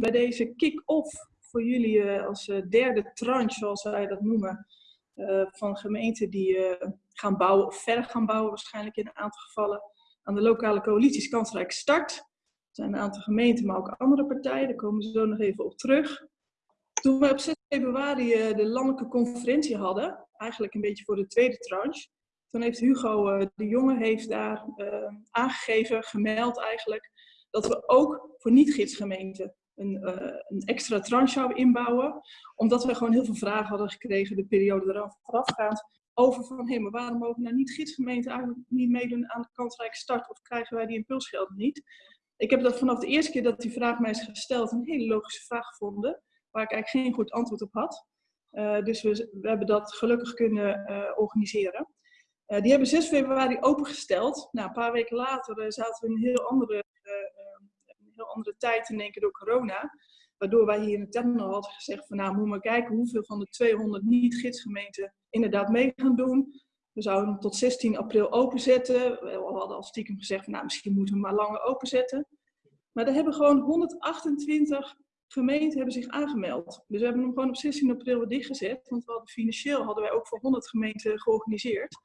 bij deze kick-off voor jullie uh, als uh, derde tranche, zoals wij dat noemen, uh, van gemeenten die gaan bouwen of verder gaan bouwen, waarschijnlijk in een aantal gevallen, aan de lokale coalities kansrijk start. Er zijn een aantal gemeenten, maar ook andere partijen, daar komen we zo nog even op terug. Toen we op 6 februari de landelijke conferentie hadden, eigenlijk een beetje voor de tweede tranche, toen heeft Hugo de Jonge heeft daar aangegeven, gemeld eigenlijk, dat we ook voor niet-gidsgemeenten een, uh, een, extra tranche inbouwen. Omdat we gewoon heel veel vragen hadden gekregen de periode eraf voorafgaand. Over van, hé, maar waarom mogen nou niet gidsgemeenten eigenlijk niet meedoen aan de kansrijke start? Of krijgen wij die impulsgelden niet? Ik heb dat vanaf de eerste keer dat die vraag mij is gesteld een hele logische vraag gevonden. Waar ik eigenlijk geen goed antwoord op had. Uh, dus we, we, hebben dat gelukkig kunnen uh, organiseren. Die hebben 6 februari opengesteld. Nou, een paar weken later zaten we in een heel andere heel andere tijd in één keer door corona. Waardoor wij hier in terminal hadden gezegd van nou, moet maar kijken hoeveel van de 200 niet-gidsgemeenten inderdaad mee gaan doen. We zouden hem tot 16 april openzetten. We hadden al stiekem gezegd van nou, misschien moeten we hem maar langer openzetten. Maar er hebben gewoon 128 gemeenten hebben zich aangemeld. Dus we hebben hem gewoon op 16 april weer dichtgezet. Want we hadden financieel hadden wij ook voor 100 gemeenten georganiseerd.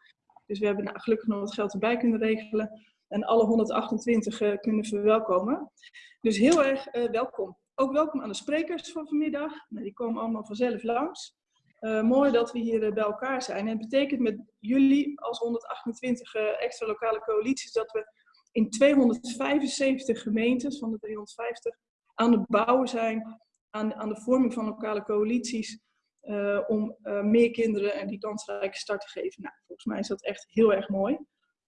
Dus we hebben nou, gelukkig nog wat geld erbij kunnen regelen en alle 128 uh, kunnen verwelkomen. Dus heel erg uh, welkom. Ook welkom aan de sprekers van vanmiddag. Nou, die komen allemaal vanzelf langs. Uh, mooi dat we hier bij elkaar zijn. En het betekent met jullie als 128 extra lokale coalities dat we in 275 gemeentes van de 350 aan het bouwen zijn aan, aan de vorming van lokale coalities. om meer kinderen en die kansrijke start te geven. Nou, volgens mij is dat echt heel erg mooi.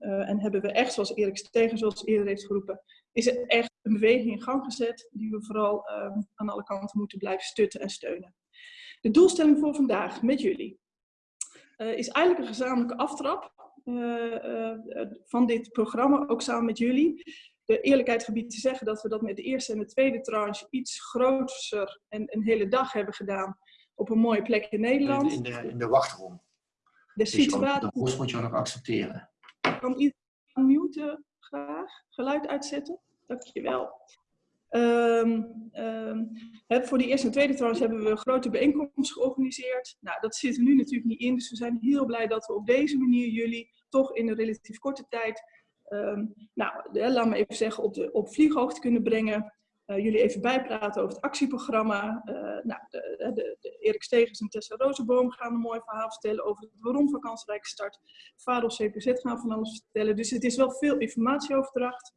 Uh, en hebben we echt, zoals Erik Stegen zoals eerder heeft geroepen, is er echt een beweging in gang gezet die we vooral uh, aan alle kanten moeten blijven stutten en steunen. De doelstelling voor vandaag met jullie uh, is eigenlijk een gezamenlijke aftrap eh, van dit programma, ook samen met jullie. De eerlijkheid gebied te zeggen dat we dat met de eerste en de tweede tranche iets groter en een hele dag hebben gedaan op een mooie plek in Nederland. In, de, in de wachtrom. De situatie. Dus moet je nog accepteren. Kan iedereen muten graag? Geluid uitzetten? Dankjewel. Um, um, voor die eerste en tweede trouwens hebben we een grote bijeenkomst georganiseerd. Nou, dat zit er nu natuurlijk niet in, dus we zijn heel blij dat we op deze manier jullie toch in een relatief korte tijd, um, nou, laat me even zeggen, op, de, op vlieghoogte kunnen brengen. Uh, jullie even bijpraten over het actieprogramma. Uh, nou, de, de, de Erik Stegers en Tessa Rozenboom gaan een mooi verhaal vertellen over waarom van kansrijke start. Vadel CPZ gaan van alles vertellen. Dus het is wel veel informatieoverdracht.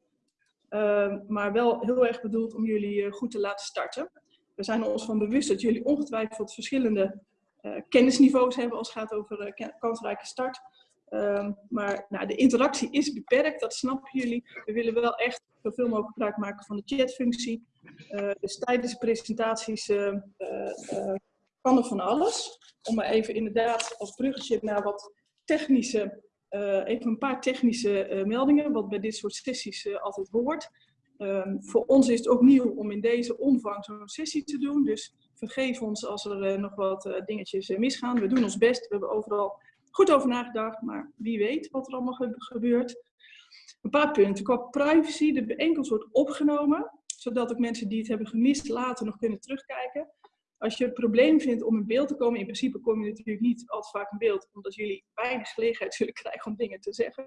Uh, maar wel heel erg bedoeld om jullie goed te laten starten. We zijn ons van bewust dat jullie ongetwijfeld verschillende kennisniveaus hebben als het gaat over kansrijke start. Um, maar nou, de interactie is beperkt, dat snappen jullie. We willen wel echt zoveel mogelijk gebruik maken van de chatfunctie. Uh, dus tijdens de presentaties uh, uh, kan er van alles. Om maar even inderdaad als bruggetje naar wat technische, even een paar technische meldingen, wat bij dit soort sessies altijd hoort. Um, voor ons is het ook nieuw om in deze omvang zo'n sessie te doen. Dus vergeef ons als er nog wat dingetjes misgaan. We doen ons best. We hebben overal goed over nagedacht, maar wie weet wat er allemaal gebeurt. Een paar punten. Qua privacy, de bijeenkomst wordt opgenomen, zodat ook mensen die het hebben gemist later nog kunnen terugkijken. Als je het probleem vindt om in beeld te komen, in principe kom je natuurlijk niet al te vaak in beeld, omdat jullie weinig gelegenheid zullen krijgen om dingen te zeggen.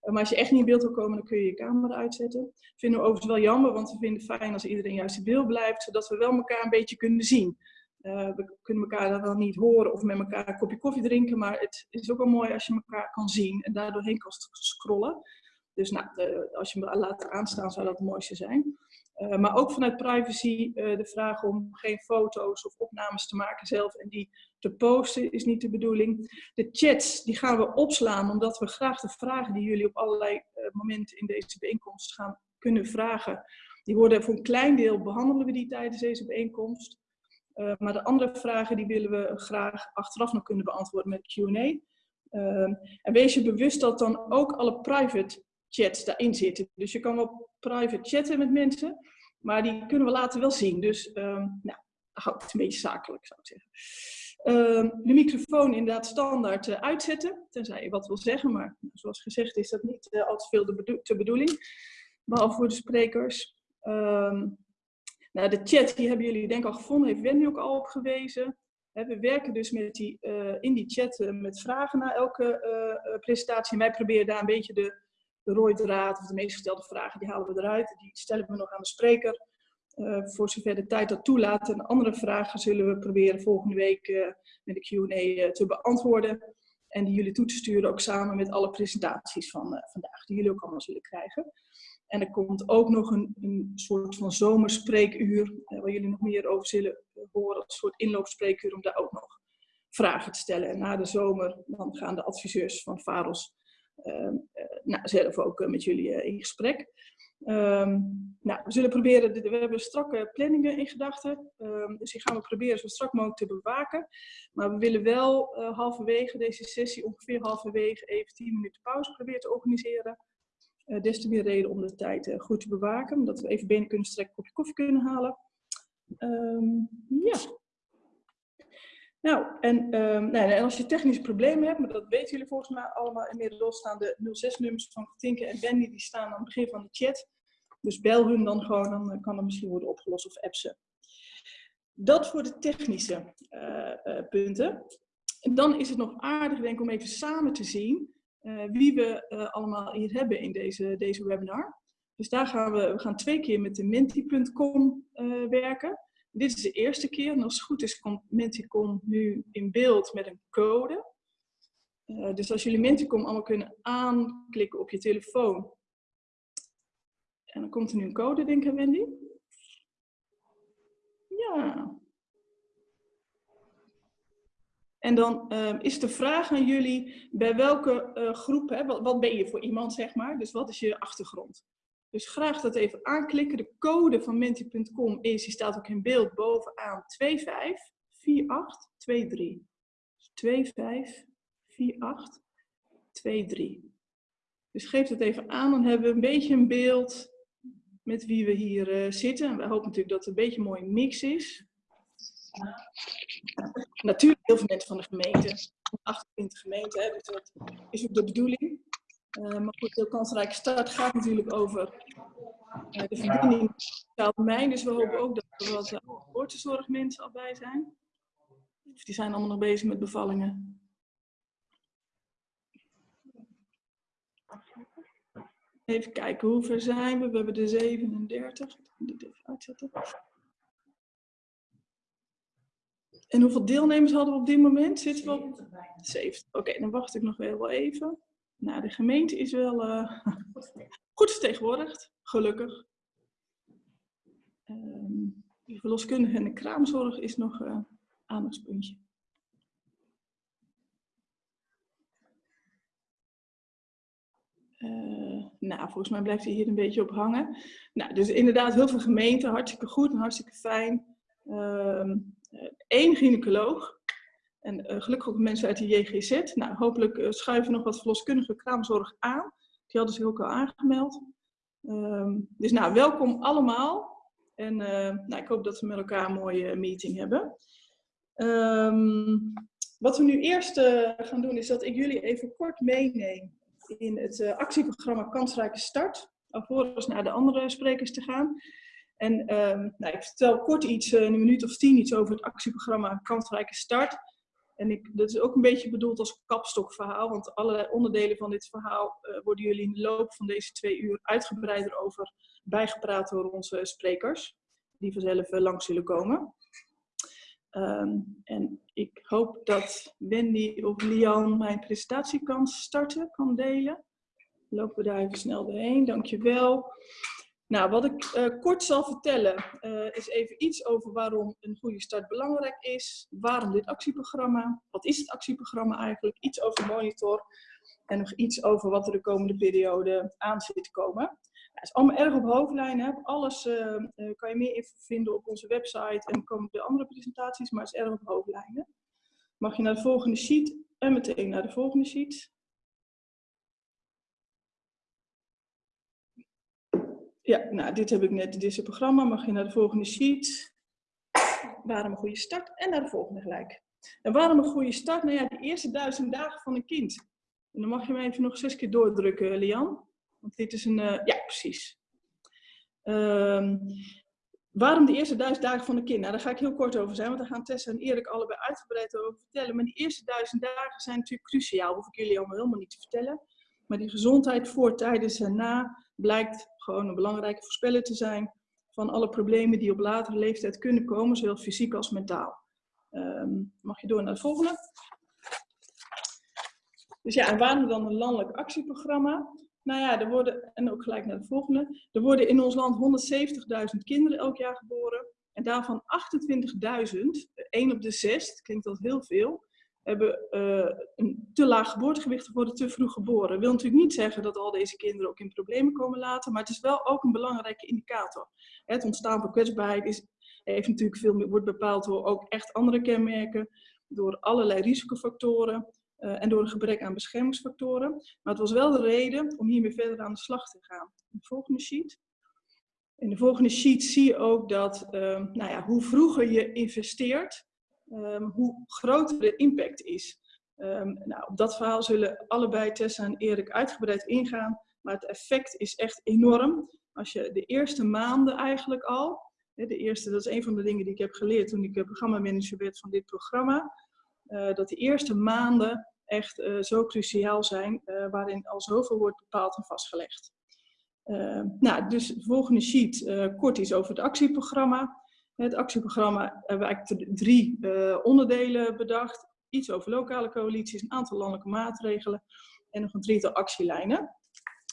Eh, maar als je echt niet in beeld wil komen, dan kun je je camera uitzetten. Vinden we overigens wel jammer, want we vinden het fijn als iedereen juist in beeld blijft, zodat we wel elkaar een beetje kunnen zien. Uh, we kunnen elkaar dan wel niet horen of met elkaar een kopje koffie drinken, maar het is ook wel mooi als je elkaar kan zien en daardoor heen kan scrollen. Dus nou, de, als je hem laat aanstaan, zou dat het mooiste zijn. Uh, maar ook vanuit privacy uh, de vraag om geen foto's of opnames te maken zelf en die te posten is niet de bedoeling. De chats die gaan we opslaan omdat we graag de vragen die jullie op allerlei momenten in deze bijeenkomst gaan kunnen vragen. Die worden voor een klein deel behandelen we die tijdens deze bijeenkomst. Uh, maar de andere vragen die willen we graag achteraf nog kunnen beantwoorden met Q&A. Ehm, en wees je bewust dat dan ook alle private chats daarin zitten. Dus je kan wel private chatten met mensen, maar die kunnen we later wel zien. Dus um, nou, hou het een beetje zakelijk, zou ik zeggen. Uh, de microfoon inderdaad standaard uh, uitzetten, tenzij je wat wil zeggen, maar zoals gezegd is dat niet uh, al te veel de, bedo de bedoeling, behalve voor de sprekers. Nou, de chat, die hebben jullie denk ik al gevonden, heeft Wendy ook al op gewezen. We werken dus met die, uh, in die chat uh, met vragen naar elke uh, presentatie. En wij proberen daar een beetje de, de draad of de meest gestelde vragen, die halen we eruit. Die stellen we nog aan de spreker. voor zover de tijd dat toelaat. En andere vragen zullen we proberen volgende week met de Q&A te beantwoorden. En die jullie toe te sturen ook samen met alle presentaties van vandaag, die jullie ook allemaal zullen krijgen. En er komt ook nog een, een soort van zomerspreekuur, eh, waar jullie nog meer over zullen horen, een soort inloopspreekuur om daar ook nog vragen te stellen. En na de zomer dan gaan de adviseurs van VAROS uh, nou, zelf ook met jullie in gesprek. Um, nou, we zullen proberen, we hebben strakke planningen in gedachten, um, dus die gaan we proberen zo strak mogelijk te bewaken. Maar we willen wel halverwege deze sessie, ongeveer halverwege, even 10 minuten pauze proberen te organiseren. Uh, des te meer reden om de tijd uh, goed te bewaken, omdat we even benen kunnen strekken, een kopje koffie kunnen halen. Um, ja. Nou en, um, nou, en als je technische problemen hebt, maar dat weten jullie volgens mij allemaal inmiddels, staan de 06-nummers van Tinke en Wendy, die staan aan het begin van de chat. Dus bel hun dan gewoon, dan eh, kan dat misschien worden opgelost of app ze. Dat voor de technische punten. En dan is het nog aardig, denk ik, om even samen te zien wie we uh, allemaal hier hebben in deze, deze webinar. Dus daar gaan we, we gaan twee keer met de menti.com uh, werken. Dit is de eerste keer en als het goed is komt Menticom nu in beeld met een code. dus als jullie Menticom allemaal kunnen aanklikken op je telefoon. En dan komt er nu een code, denk ik, Wendy. Ja, En dan uh, is de vraag aan jullie, bij welke uh, groep, hè, wat, ben je voor iemand, zeg maar? Dus wat is je achtergrond? Dus graag dat even aanklikken. De code van menti.com is, die staat ook in beeld bovenaan, 254823. Dus 254823. Dus geef het even aan, dan hebben we een beetje een beeld met wie we hier uh, zitten. En we hopen natuurlijk dat het een beetje een mooie mix is. Natuurlijk heel veel mensen van de gemeente, 28 gemeenten, dus dat is ook de bedoeling. Uh, maar goed, de kansrijke start gaat natuurlijk over uh, de verbinding met domein. Dus we hopen ook dat er wat uh, geboortezorgmensen al bij zijn. Of die zijn allemaal nog bezig met bevallingen. Even kijken, hoe ver zijn we? We hebben de 37. Ik ga dit even uitzetten. En hoeveel deelnemers hadden we op dit moment? Zitten we op 70. Oké, okay, dan wacht ik nog wel even. Nou, de gemeente is wel uh, goed vertegenwoordigd, gelukkig. Um, de verloskundige en de kraamzorg is nog een uh, aandachtspuntje. Uh, nou, volgens mij blijft hij hier een beetje op hangen. Nou, dus inderdaad heel veel gemeenten, hartstikke goed en hartstikke fijn. Uh, één gynaecoloog. En uh, gelukkig ook mensen uit de JGZ. Nou, hopelijk uh, schuiven nog wat verloskundige kraamzorg aan. Die hadden zich ook al aangemeld. Um, dus nou, welkom allemaal. En nou, ik hoop dat we met elkaar een mooie meeting hebben. Um, wat we nu eerst gaan doen is dat ik jullie even kort meeneem in het actieprogramma Kansrijke Start. Alvorens naar de andere sprekers te gaan. En um, nou, ik vertel kort iets, uh, een minuut of tien, iets over het actieprogramma Kansrijke Start. En ik, dat is ook een beetje bedoeld als kapstokverhaal, want allerlei onderdelen van dit verhaal uh, worden jullie in de loop van deze twee uur uitgebreider over bijgepraat door onze sprekers, die vanzelf uh, langs zullen komen. Um, en ik hoop dat Wendy of Lian mijn presentatie kan starten, kan delen. Lopen we daar even snel doorheen, dankjewel. Nou, wat ik uh, kort zal vertellen uh, is even iets over waarom een goede start belangrijk is. Waarom dit actieprogramma? Wat is het actieprogramma eigenlijk? Iets over monitor. En nog iets over wat er de komende periode aan zit te komen. Het is allemaal erg op hoofdlijnen. Alles uh, kan je meer info vinden op onze website en komen de andere presentaties, maar het is erg op hoofdlijnen. Mag je naar de volgende sheet en meteen naar de volgende sheet. Ja, nou, dit heb ik net, dit is het programma. Mag je naar de volgende sheet. Waarom een goede start? En naar de volgende gelijk. En waarom een goede start? Nou ja, de eerste duizend dagen van een kind. En dan mag je me even nog zes keer doordrukken, Lian. Want dit is een, uh, ja, precies. Um, waarom de eerste duizend dagen van een kind? Nou, daar ga ik heel kort over zijn, want daar gaan Tessa en Erik allebei uitgebreid over vertellen. Maar die eerste duizend dagen zijn natuurlijk cruciaal, hoef ik jullie allemaal helemaal niet te vertellen. Maar die gezondheid voor, tijdens en na blijkt gewoon een belangrijke voorspeller te zijn van alle problemen die op latere leeftijd kunnen komen, zowel fysiek als mentaal. Ehm, mag je door naar het volgende? Dus ja, en waarom dan een landelijk actieprogramma? Nou ja, er worden, en ook gelijk naar de volgende, er worden in ons land 170.000 kinderen elk jaar geboren. En daarvan 28.000, 1 op de 6, klinkt dat heel veel, hebben uh, een te laag geboortegewicht of worden te vroeg geboren. Dat wil natuurlijk niet zeggen dat al deze kinderen ook in problemen komen later, maar het is wel ook een belangrijke indicator. Het ontstaan van kwetsbaarheid is, heeft natuurlijk veel meer, wordt bepaald door ook echt andere kenmerken, door allerlei risicofactoren uh, en door een gebrek aan beschermingsfactoren. Maar het was wel de reden om hiermee verder aan de slag te gaan. De volgende sheet. In de volgende sheet zie je ook dat uh, nou ja, hoe vroeger je investeert, um, hoe groter de impact is. Um, nou, op dat verhaal zullen allebei Tessa en Erik uitgebreid ingaan. Maar het effect is echt enorm. Als je de eerste maanden eigenlijk al, de eerste, dat is een van de dingen die ik heb geleerd toen ik programmamanager werd van dit programma. Uh, dat de eerste maanden echt uh, zo cruciaal zijn, waarin al zoveel wordt bepaald en vastgelegd. nou, dus de volgende sheet, kort iets over het actieprogramma. Het actieprogramma hebben we eigenlijk drie onderdelen bedacht. Iets over lokale coalities, een aantal landelijke maatregelen en nog een drietal actielijnen.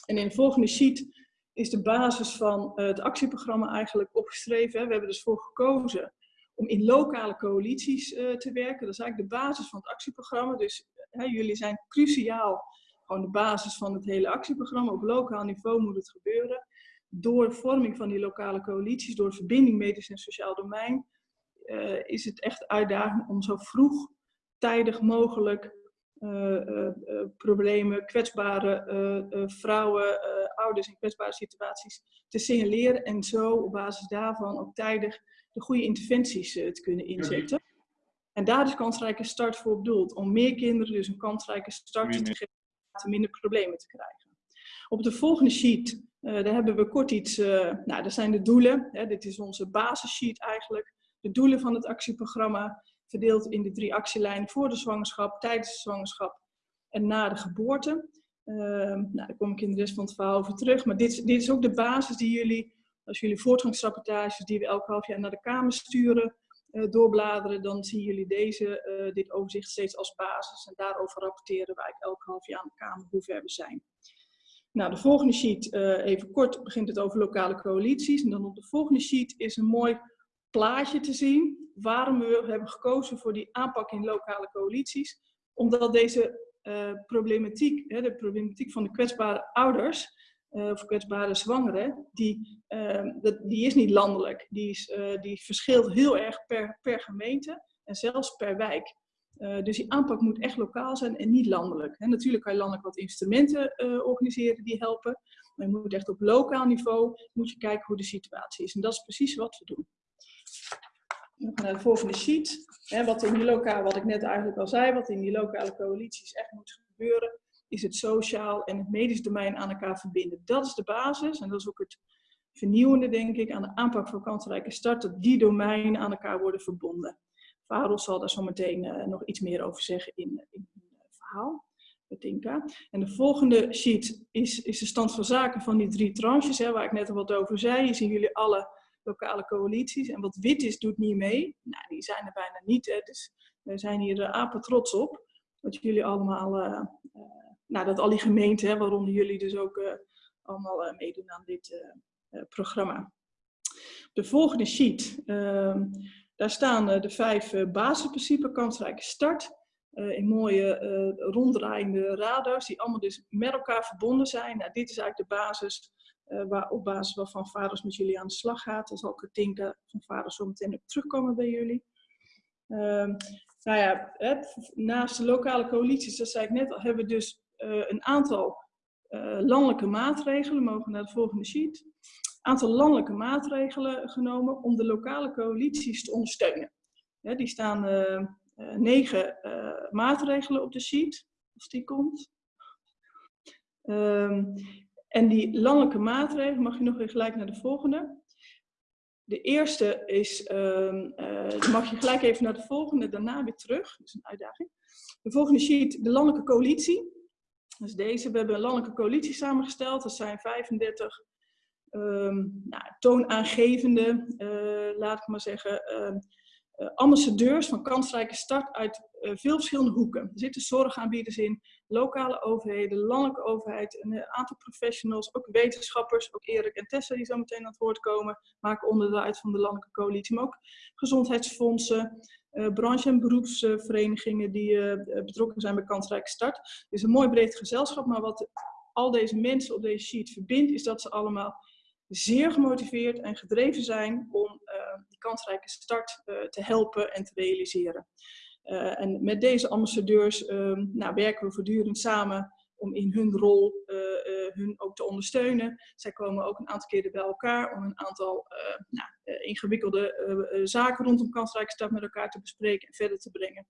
En in de volgende sheet is de basis van het actieprogramma eigenlijk opgeschreven. We hebben dus voor gekozen om in lokale coalities uh, te werken. Dat is eigenlijk de basis van het actieprogramma. Dus jullie zijn cruciaal, gewoon de basis van het hele actieprogramma. Op lokaal niveau moet het gebeuren. Door vorming van die lokale coalities, door verbinding medisch en sociaal domein, uh, is het echt uitdaging om zo vroeg, tijdig mogelijk uh, problemen, kwetsbare vrouwen, ouders in kwetsbare situaties te signaleren en zo op basis daarvan ook tijdig de goede interventies te kunnen inzetten. En daar is kansrijke start voor bedoeld. Om meer kinderen dus een kansrijke start te geven minder problemen te krijgen. Op de volgende sheet, daar hebben we kort iets, uh, nou dat zijn de doelen. Hè, dit is onze basissheet eigenlijk. De doelen van het actieprogramma, verdeeld in de drie actielijnen voor de zwangerschap, tijdens de zwangerschap en na de geboorte. Uh, nou, daar kom ik in de rest van het verhaal over terug. Maar dit, dit is ook de basis die jullie als jullie voortgangsrapportages die we elk half jaar naar de Kamer sturen, uh, doorbladeren, dan zien jullie deze, dit overzicht steeds als basis. En daarover rapporteren wij elk half jaar aan de Kamer hoe ver we zijn. Nou, de volgende sheet, uh, even kort, begint het over lokale coalities. En dan op de volgende sheet is een mooi plaatje te zien waarom we hebben gekozen voor die aanpak in lokale coalities. Omdat deze problematiek, hè, de problematiek van de kwetsbare ouders, uh, of kwetsbare zwangeren, die, dat, die is niet landelijk. Die, is, die verschilt heel erg per, per gemeente en zelfs per wijk. Dus die aanpak moet echt lokaal zijn en niet landelijk. Natuurlijk kan je landelijk wat instrumenten organiseren die helpen. Maar je moet echt op lokaal niveau moet je kijken hoe de situatie is. En dat is precies wat we doen. De volgende sheet. Wat, in die lokale, wat ik net eigenlijk al zei, wat in die lokale coalities echt moet gebeuren is het sociaal en het medisch domein aan elkaar verbinden. Dat is de basis en dat is ook het vernieuwende, denk ik, aan de aanpak van kansrijke start, dat die domeinen aan elkaar worden verbonden. Varel zal daar zo meteen uh, nog iets meer over zeggen in, in het verhaal. Tinka. En de volgende sheet is, is de stand van zaken van die drie tranches, hè, waar ik net al wat over zei. Hier zien jullie alle lokale coalities. En wat wit is, doet niet mee. Nou, die zijn er bijna niet. Hè. Dus we zijn hier uh, apen trots op. Dat jullie allemaal nou, dat al die gemeenten, hè, waaronder jullie dus ook allemaal meedoen aan dit programma. De volgende sheet, ehm, daar staan de vijf basisprincipes, kansrijke start, in mooie ronddraaiende radars, die allemaal dus met elkaar verbonden zijn. Nou, dit is eigenlijk de basis waar, op basis waarvan vaders met jullie aan de slag gaat. Daar zal Katinka van vaders zo meteen op terugkomen bij jullie. Uh, nou ja, naast de lokale coalities, dat zei ik net al, hebben we dus een aantal landelijke maatregelen, we mogen naar de volgende sheet, aantal landelijke maatregelen genomen om de lokale coalities te ondersteunen. Die staan uh, negen maatregelen op de sheet, als die komt. Um, en die landelijke maatregelen, mag je nog weer gelijk naar de volgende. De eerste is, dan mag je gelijk even naar de volgende, daarna weer terug. Dat is een uitdaging. De volgende sheet, de landelijke coalitie. Dus deze, we hebben een landelijke coalitie samengesteld. Dat zijn 35 um, nou, toonaangevende, uh, laat ik maar zeggen, uh, ambassadeurs van kansrijke start uit uh, veel verschillende hoeken. Er zitten zorgaanbieders in, lokale overheden, landelijke overheid, een aantal professionals, ook wetenschappers, ook Erik en Tessa die zo meteen aan het woord komen, maken onderdeel uit van de landelijke coalitie, maar ook gezondheidsfondsen, uh, branche- en beroepsverenigingen die betrokken zijn bij kansrijke start. Het is een mooi breed gezelschap, maar wat al deze mensen op deze sheet verbindt, is dat ze allemaal zeer gemotiveerd en gedreven zijn om uh, die kansrijke start uh, te helpen en te realiseren. Uh, en met deze ambassadeurs um, nou, werken we voortdurend samen om in hun rol hun ook te ondersteunen. Zij komen ook een aantal keren bij elkaar om een aantal nou, ingewikkelde zaken rondom kansrijke start met elkaar te bespreken en verder te brengen.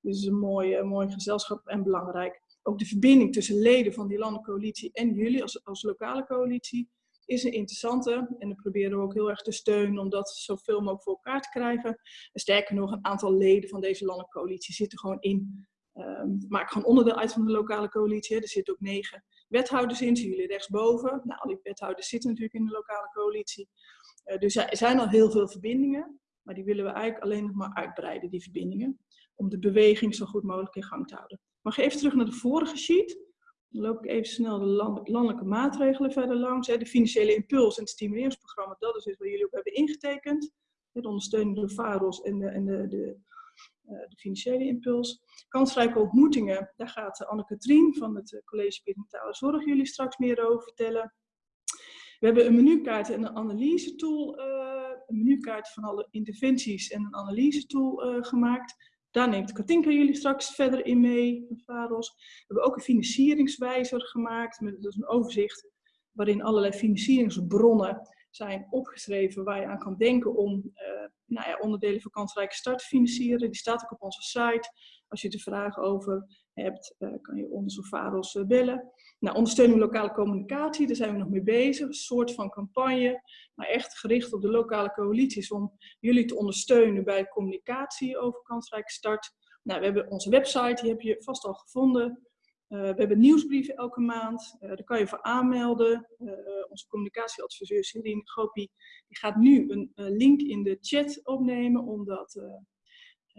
Dus het is een mooi, mooi gezelschap en belangrijk. Ook de verbinding tussen leden van die landelijke coalitie en jullie als, als lokale coalitie is een interessante. En dan proberen we ook heel erg te steunen om dat zoveel mogelijk voor elkaar te krijgen. En sterker nog, een aantal leden van deze landelijke coalitie zitten gewoon in. Um, maak gewoon onderdeel uit van de lokale coalitie. Er zitten ook negen wethouders in, zien jullie rechtsboven. Nou, al die wethouders zitten natuurlijk in de lokale coalitie. Uh, dus er zijn al heel veel verbindingen, maar die willen we eigenlijk alleen nog maar uitbreiden, die verbindingen. Om de beweging zo goed mogelijk in gang te houden. Mag je even terug naar de vorige sheet? Dan loop ik even snel de landelijke maatregelen verder langs. De financiële impuls en het stimuleringsprogramma, dat is dus wat jullie ook hebben ingetekend. De ondersteuning door VAROS en de, en de, de, eh, de financiële impuls. Kansrijke ontmoetingen, daar gaat Anne-Katrien van het eh, College Perinatal Zorg jullie straks meer over vertellen. We hebben een menukaart en een analyse tool, een menukaart van alle interventies en een analyse tool gemaakt. Daar neemt Katinka jullie straks verder in mee, VAROS. We hebben ook een financieringswijzer gemaakt, met dus een overzicht waarin allerlei financieringsbronnen zijn opgeschreven waar je aan kan denken om uh, nou ja, onderdelen van kansrijke start te financieren. Die staat ook op onze site. Als je er vragen over hebt, uh, kan je ons of VAROS uh, bellen. Nou, ondersteuning lokale communicatie, daar zijn we nog mee bezig. Een soort van campagne, maar echt gericht op de lokale coalities om jullie te ondersteunen bij communicatie over kansrijke start. Nou, we hebben onze website, die heb je vast al gevonden. Uh, we hebben nieuwsbrieven elke maand, uh, daar kan je voor aanmelden. Onze communicatieadviseur Celine Gopi die gaat nu een link in de chat opnemen, omdat,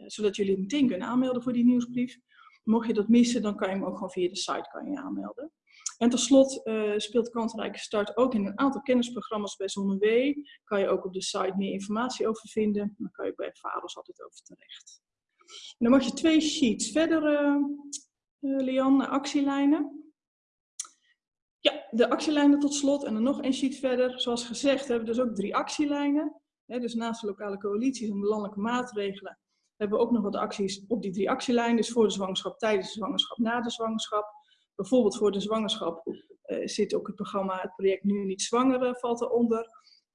zodat jullie meteen kunnen aanmelden voor die nieuwsbrief. Mocht je dat missen, dan kan je hem ook gewoon via de site kan je aanmelden. En tot slot uh, speelt Kansrijke Start ook in een aantal kennisprogramma's bij ZonneW. Kan je ook op de site meer informatie over vinden. Dan kan je bij vaders altijd over terecht. Dan mag je twee sheets verder, uh, uh, Lian, naar actielijnen. Ja, de actielijnen tot slot en dan nog een sheet verder. Zoals gezegd hebben we dus ook drie actielijnen. dus naast de lokale coalities en de landelijke maatregelen hebben ook nog wat acties op die drie actielijnen. Dus voor de zwangerschap, tijdens de zwangerschap, na de zwangerschap. Bijvoorbeeld voor de zwangerschap uh, zit ook het programma, het project Nu Niet Zwanger valt eronder.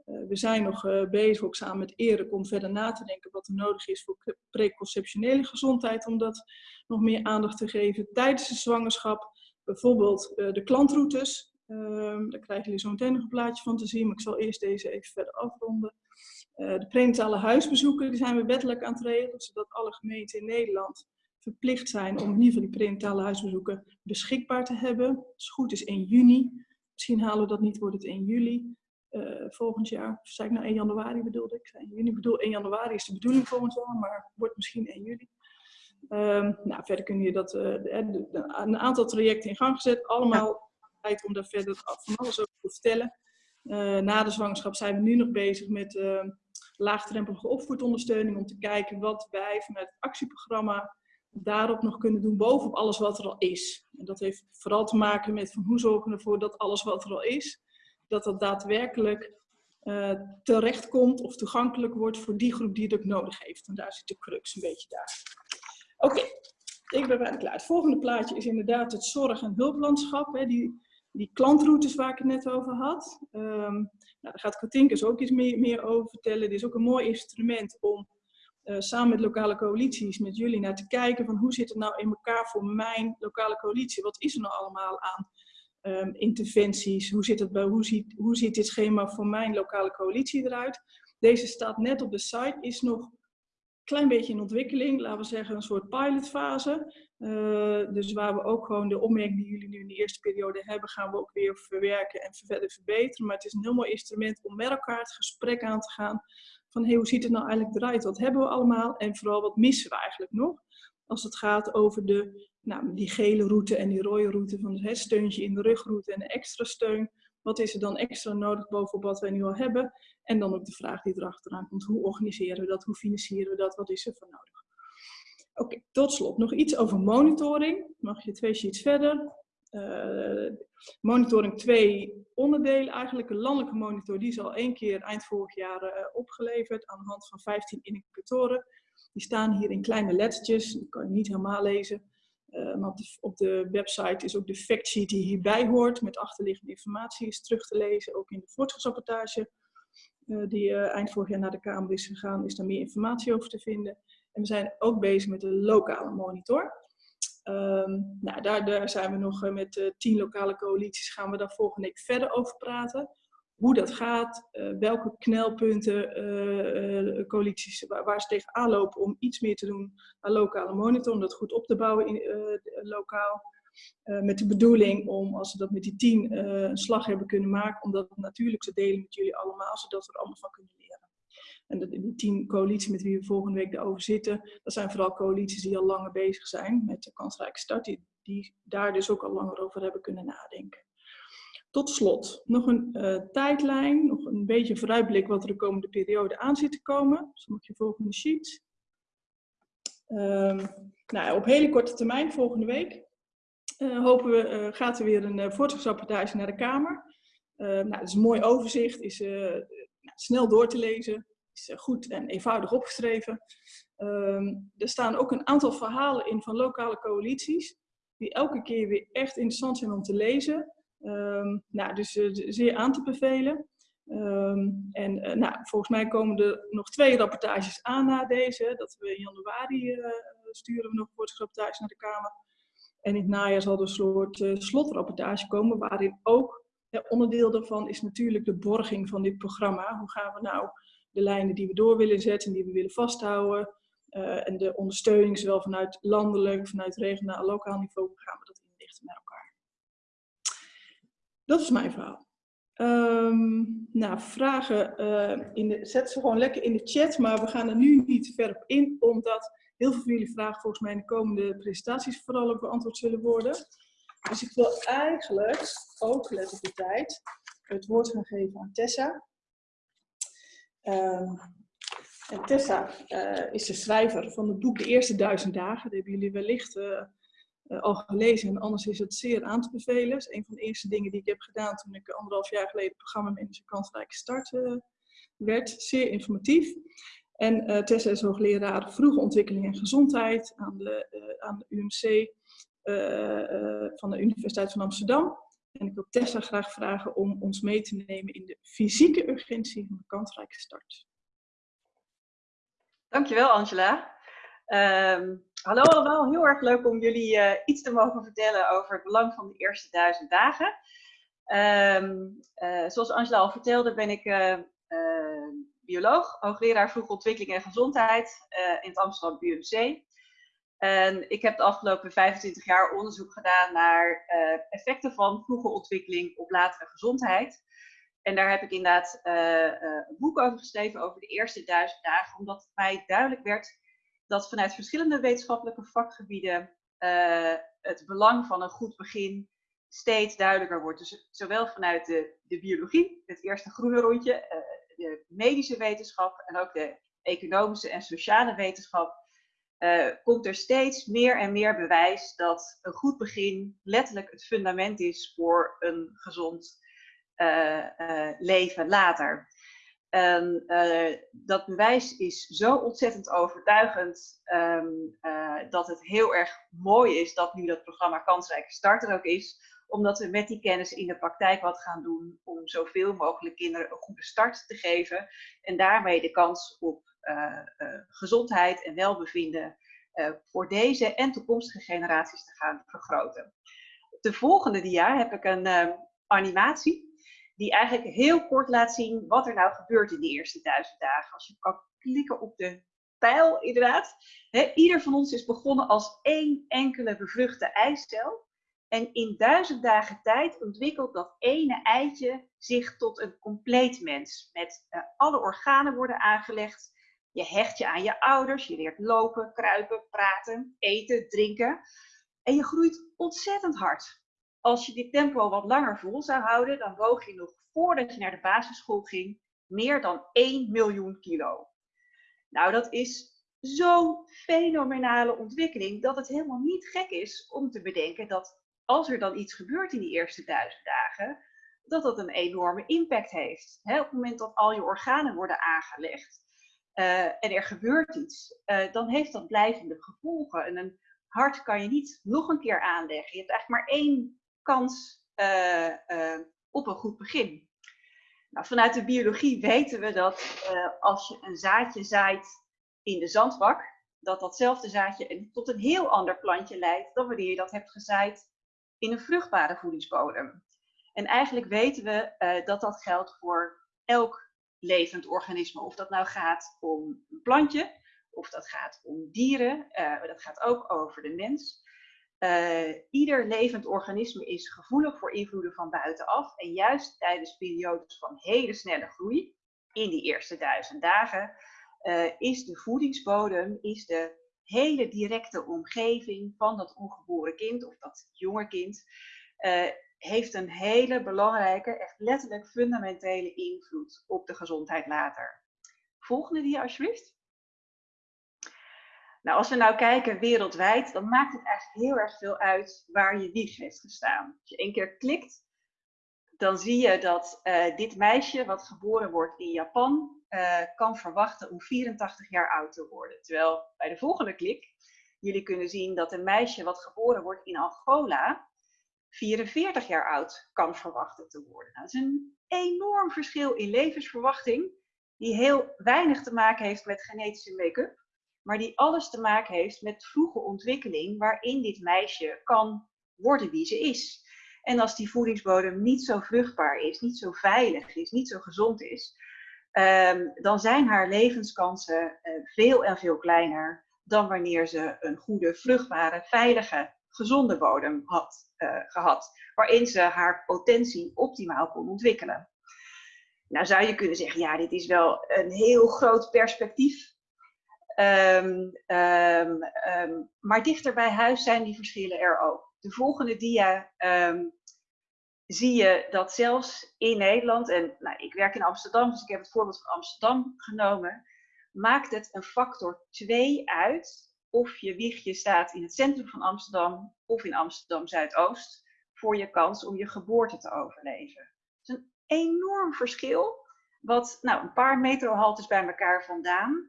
Uh, we zijn nog bezig, ook samen met Erik, om verder na te denken wat er nodig is voor preconceptionele gezondheid. Om dat nog meer aandacht te geven tijdens de zwangerschap. Bijvoorbeeld de klantroutes. Ehm, daar krijgen jullie zo meteen nog een plaatje van te zien, maar ik zal eerst deze even verder afronden. De prenatale huisbezoeken die zijn we wettelijk aan het regelen, zodat alle gemeenten in Nederland verplicht zijn om in ieder geval die prenatale huisbezoeken beschikbaar te hebben. Als het goed is 1 juni. Misschien halen we dat niet, wordt het 1 juli uh, volgend jaar. Of zei ik nou 1 januari bedoelde ik? Zei juni. Ik bedoel 1 januari is de bedoeling volgend jaar, maar wordt misschien 1 juli. Um, nou, verder kun je dat, uh, de, een aantal trajecten in gang gezet. Allemaal tijd om daar verder van alles over te vertellen. Uh, na de zwangerschap zijn we nu nog bezig met laagdrempelige opvoedondersteuning. Om te kijken wat wij vanuit het actieprogramma daarop nog kunnen doen bovenop alles wat er al is. En dat heeft vooral te maken met van hoe zorgen we ervoor dat alles wat er al is, dat dat daadwerkelijk uh, terechtkomt of toegankelijk wordt voor die groep die het ook nodig heeft. En daar zit de crux een beetje daar. Oké, ik ben bijna klaar. Het volgende plaatje is inderdaad het zorg- en hulplandschap. Hè, die, die klantroutes waar ik het net over had. Um, nou, daar gaat Katinkus ook iets meer, over vertellen. Dit is ook een mooi instrument om uh, samen met lokale coalities, met jullie, naar te kijken van hoe zit het nou in elkaar voor mijn lokale coalitie? Wat is er nou allemaal aan um, interventies? Hoe, zit het bij, hoe, ziet, hoe ziet dit schema voor mijn lokale coalitie eruit? Deze staat net op de site, is nog een klein beetje in ontwikkeling, laten we zeggen een soort pilotfase. Uh, dus waar we ook gewoon de opmerkingen die jullie nu in de eerste periode hebben, gaan we ook weer verwerken en verder verbeteren. Maar het is een heel mooi instrument om met elkaar het gesprek aan te gaan van hoe ziet het nou eigenlijk eruit? Wat hebben we allemaal? En vooral wat missen we eigenlijk nog? Als het gaat over de, nou, die gele route en die rode route van het steuntje in de rugroute en de extra steun. Wat is er dan extra nodig bovenop wat wij nu al hebben? En dan ook de vraag die erachteraan komt. Hoe organiseren we dat? Hoe financieren we dat? Wat is er voor nodig? Oké, tot slot nog iets over monitoring. Mag je twee sheets verder. Uh, monitoring twee onderdelen eigenlijk. Een landelijke monitor, die is al één keer eind vorig jaar uh, opgeleverd aan de hand van 15 indicatoren. Die staan hier in kleine lettertjes, die kan je niet helemaal lezen. Uh, maar op de, op de, website is ook de factsheet die hierbij hoort, met achterliggende informatie is terug te lezen. Ook in de voortschrittsrapportage die eind vorig jaar naar de Kamer is gegaan, is daar meer informatie over te vinden. En we zijn ook bezig met een lokale monitor. Um, nou, daar, daar, zijn we nog eh, met uh, tien lokale coalities, gaan we daar volgende week verder over praten. Hoe dat gaat, uh, welke knelpunten coalities, waar, ze tegenaan lopen om iets meer te doen aan lokale monitor, om dat goed op te bouwen in, lokaal. met de bedoeling om, als ze dat met die tien een slag hebben kunnen maken, om dat natuurlijk te delen met jullie allemaal, zodat we er allemaal van kunnen leren. En die tien coalities met wie we volgende week daarover zitten, dat zijn vooral coalities die al langer bezig zijn met de kansrijke start, die, daar dus ook al langer over hebben kunnen nadenken. Tot slot, nog een uh, tijdlijn, nog een beetje vooruitblik wat er de komende periode aan zit te komen. Dus mag je volgende sheet. Um, nou, op hele korte termijn, volgende week, uh, hopen we, uh, gaat er weer een uh, voortschrittsrapportage naar de Kamer. nou, dat is een mooi overzicht, is nou, snel door te lezen is eh, goed en eenvoudig opgeschreven. Um, er staan ook een aantal verhalen in van lokale coalities, die elke keer weer echt interessant zijn om te lezen. Um, nou, dus uh, zeer aan te bevelen. Um, en uh, nou, volgens mij komen er nog twee rapportages aan na deze. Dat we in januari sturen we nog een rapportage naar de Kamer. En in het najaar zal er een soort slotrapportage komen, waarin ook onderdeel daarvan is natuurlijk de borging van dit programma. Hoe gaan we nou de lijnen die we door willen zetten en die we willen vasthouden. Uh, en de ondersteuning, zowel vanuit landelijk, vanuit regionaal, lokaal niveau, gaan we dat inrichten met elkaar. Dat is mijn verhaal. Um, nou, vragen uh, in de, zet ze gewoon lekker in de chat, maar we gaan er nu niet ver op in, omdat heel veel van jullie vragen volgens mij in de komende presentaties vooral ook beantwoord zullen worden. Dus ik wil eigenlijk, ook let op de tijd, het woord gaan geven aan Tessa. Uh, en Tessa uh, is de schrijver van het boek De Eerste Duizend Dagen. Dat hebben jullie wellicht uh, uh, al gelezen en anders is het zeer aan te bevelen. Dat is een van de eerste dingen die ik heb gedaan toen ik anderhalf jaar geleden het programma Manager Kansrijke Start werd. Zeer informatief. En Tessa is hoogleraar vroege ontwikkeling en gezondheid aan de, aan de UMC van de Universiteit van Amsterdam. En ik wil Tessa graag vragen om ons mee te nemen in de fysieke urgentie van de kansrijke start. Dankjewel Angela. Um, hallo allemaal, heel erg leuk om jullie uh, iets te mogen vertellen over het belang van de eerste duizend dagen. Um, uh, zoals Angela al vertelde ben ik uh, bioloog, hoogleraar vroege ontwikkeling en gezondheid in het Amsterdam UMC. En ik heb de afgelopen 25 jaar onderzoek gedaan naar uh, effecten van vroege ontwikkeling op latere gezondheid. En daar heb ik inderdaad uh, uh, een boek over geschreven over de eerste duizend dagen, omdat het mij duidelijk werd dat vanuit verschillende wetenschappelijke vakgebieden het belang van een goed begin steeds duidelijker wordt. Dus zowel vanuit de, de biologie, het eerste groene rondje, de medische wetenschap en ook de economische en sociale wetenschap uh, komt er steeds meer en meer bewijs dat een goed begin letterlijk het fundament is voor een gezond uh, uh, leven later. Dat bewijs is zo ontzettend overtuigend um, dat het heel erg mooi is dat nu dat programma Kansrijke Start er ook is, omdat we met die kennis in de praktijk wat gaan doen om zoveel mogelijk kinderen een goede start te geven en daarmee de kans op gezondheid en welbevinden uh, voor deze en toekomstige generaties te gaan vergroten. De volgende dia heb ik een animatie. die eigenlijk heel kort laat zien wat er nou gebeurt in die eerste duizend dagen. Als je kan klikken op de pijl, inderdaad. ieder van ons is begonnen als één enkele bevruchte eicel. En in duizend dagen tijd ontwikkelt dat ene eitje zich tot een compleet mens. Met alle organen worden aangelegd. Je hecht je aan je ouders, je leert lopen, kruipen, praten, eten, drinken. En je groeit ontzettend hard. Als je dit tempo wat langer vol zou houden, dan woog je nog voordat je naar de basisschool ging meer dan 1 miljoen kilo. Nou, dat is zo'n fenomenale ontwikkeling dat het helemaal niet gek is om te bedenken dat als er dan iets gebeurt in die eerste duizend dagen, dat dat een enorme impact heeft. op het moment dat al je organen worden aangelegd uh, en er gebeurt iets, uh, dan heeft dat blijvende gevolgen. En een hart kan je niet nog een keer aanleggen. Je hebt eigenlijk maar één kans uh, op een goed begin. Nou, vanuit de biologie weten we dat als je een zaadje zaait in de zandbak, dat datzelfde zaadje tot een heel ander plantje leidt dan wanneer je dat hebt gezaaid in een vruchtbare voedingsbodem. En eigenlijk weten we dat dat geldt voor elk levend organisme. Of dat nou gaat om een plantje, of dat gaat om dieren, uh, dat gaat ook over de mens. Uh, ieder levend organisme is gevoelig voor invloeden van buitenaf. En juist tijdens periodes van hele snelle groei, in die eerste duizend dagen, is de voedingsbodem, is de hele directe omgeving van dat ongeboren kind of dat jonge kind heeft een hele belangrijke, echt letterlijk fundamentele invloed op de gezondheid later. Volgende dia alsjeblieft. Nou, als we nou kijken wereldwijd, dan maakt het eigenlijk heel erg veel uit waar je wieg heeft gestaan. Als je één keer klikt, dan zie je dat uh, dit meisje, wat geboren wordt in Japan, uh, kan verwachten om 84 jaar oud te worden. Terwijl bij de volgende klik jullie kunnen zien dat een meisje wat geboren wordt in Angola 44 jaar oud kan verwachten te worden. Nou, dat is een enorm verschil in levensverwachting, die heel weinig te maken heeft met genetische make-up, maar die alles te maken heeft met vroege ontwikkeling waarin dit meisje kan worden wie ze is. En als die voedingsbodem niet zo vruchtbaar is, niet zo veilig is, niet zo gezond is, um, dan zijn haar levenskansen uh, veel en veel kleiner dan wanneer ze een goede, vruchtbare, veilige, gezonde bodem had uh, gehad, waarin ze haar potentie optimaal kon ontwikkelen. Nou zou je kunnen zeggen, ja, dit is wel een heel groot perspectief. Um, um, um, maar dichter bij huis zijn die verschillen er ook. De volgende dia zie je dat zelfs in Nederland, en nou, ik werk in Amsterdam, dus ik heb het voorbeeld van Amsterdam genomen, maakt het een factor 2 uit of je wiegje staat in het centrum van Amsterdam of in Amsterdam Zuidoost voor je kans om je geboorte te overleven. Het is een enorm verschil, wat nou, een paar metrohaltes bij elkaar vandaan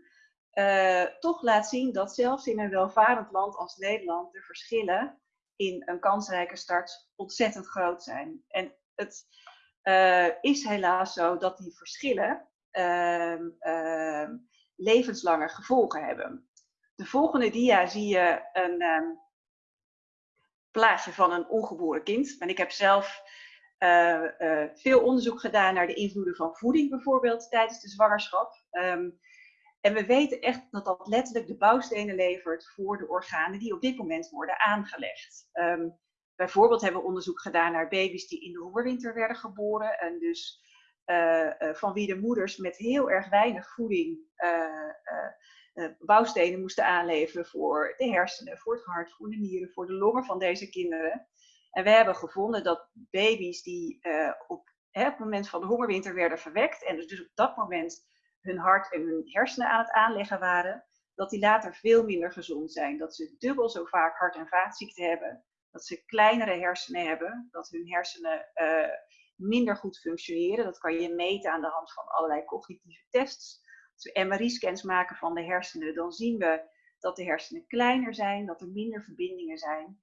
uh, toch laat zien dat zelfs in een welvarend land als Nederland de verschillen in een kansrijke start ontzettend groot zijn. En het uh, is helaas zo dat die verschillen uh, levenslange gevolgen hebben. De volgende dia zie je een um, plaatje van een ongeboren kind. En ik heb zelf uh, uh, veel onderzoek gedaan naar de invloeden van voeding bijvoorbeeld tijdens de zwangerschap. Um, en we weten echt dat dat letterlijk de bouwstenen levert voor de organen die op dit moment worden aangelegd. Um, bijvoorbeeld hebben we onderzoek gedaan naar baby's die in de hongerwinter werden geboren. En dus uh, van wie de moeders met heel erg weinig voeding bouwstenen moesten aanleveren voor de hersenen, voor het hart, voor de nieren, voor de longen van deze kinderen. En we hebben gevonden dat baby's die op, hè, het moment van de hongerwinter werden verwekt en dus op dat moment hun hart en hun hersenen aan het aanleggen waren, dat die later veel minder gezond zijn. Dat ze dubbel zo vaak hart- en vaatziekten hebben, dat ze kleinere hersenen hebben, dat hun hersenen uh, minder goed functioneren. Dat kan je meten aan de hand van allerlei cognitieve tests. MRI-scans maken van de hersenen, dan zien we dat de hersenen kleiner zijn, dat er minder verbindingen zijn.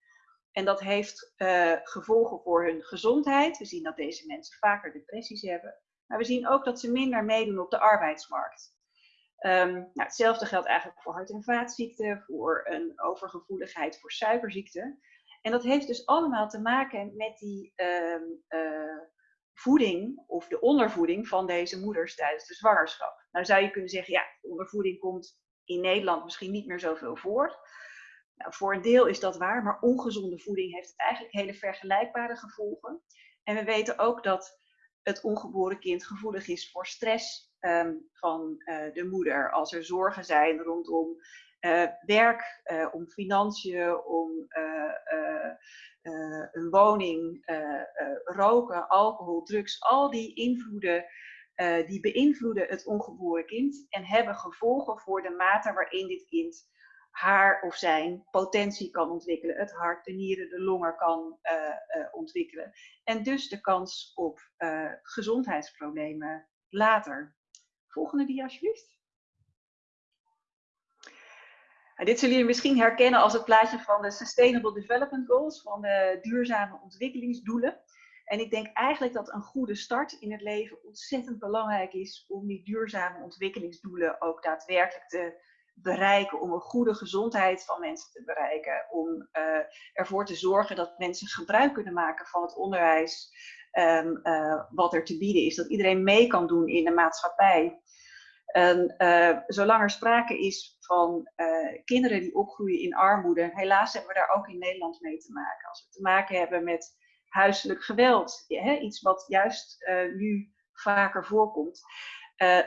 En dat heeft uh, gevolgen voor hun gezondheid. We zien dat deze mensen vaker depressies hebben. Maar we zien ook dat ze minder meedoen op de arbeidsmarkt. Um, nou, hetzelfde geldt eigenlijk voor hart- en vaatziekten, voor een overgevoeligheid voor suikerziekten. En dat heeft dus allemaal te maken met die um, uh, voeding of de ondervoeding van deze moeders tijdens de zwangerschap. Nou zou je kunnen zeggen, ja, ondervoeding komt in Nederland misschien niet meer zoveel voor. Nou, voor een deel is dat waar, maar ongezonde voeding heeft eigenlijk hele vergelijkbare gevolgen. En we weten ook dat het ongeboren kind gevoelig is voor stress ehm, van uh, de moeder. Als er zorgen zijn rondom uh, werk, uh, om financiën, om een woning, roken, alcohol, drugs, al die invloeden. die beïnvloeden het ongeboren kind en hebben gevolgen voor de mate waarin dit kind haar of zijn potentie kan ontwikkelen. Het hart, de nieren, de longen kan ontwikkelen. En dus de kans op gezondheidsproblemen later. Volgende dia alsjeblieft. Dit zullen jullie misschien herkennen als het plaatje van de Sustainable Development Goals, van de duurzame ontwikkelingsdoelen. En ik denk eigenlijk dat een goede start in het leven ontzettend belangrijk is om die duurzame ontwikkelingsdoelen ook daadwerkelijk te bereiken, om een goede gezondheid van mensen te bereiken, om uh, ervoor te zorgen dat mensen gebruik kunnen maken van het onderwijs um, uh, wat er te bieden is, dat iedereen mee kan doen in de maatschappij. En uh, zolang er sprake is van kinderen die opgroeien in armoede, helaas hebben we daar ook in Nederland mee te maken. Als we te maken hebben met huiselijk geweld, hè, iets wat juist nu vaker voorkomt,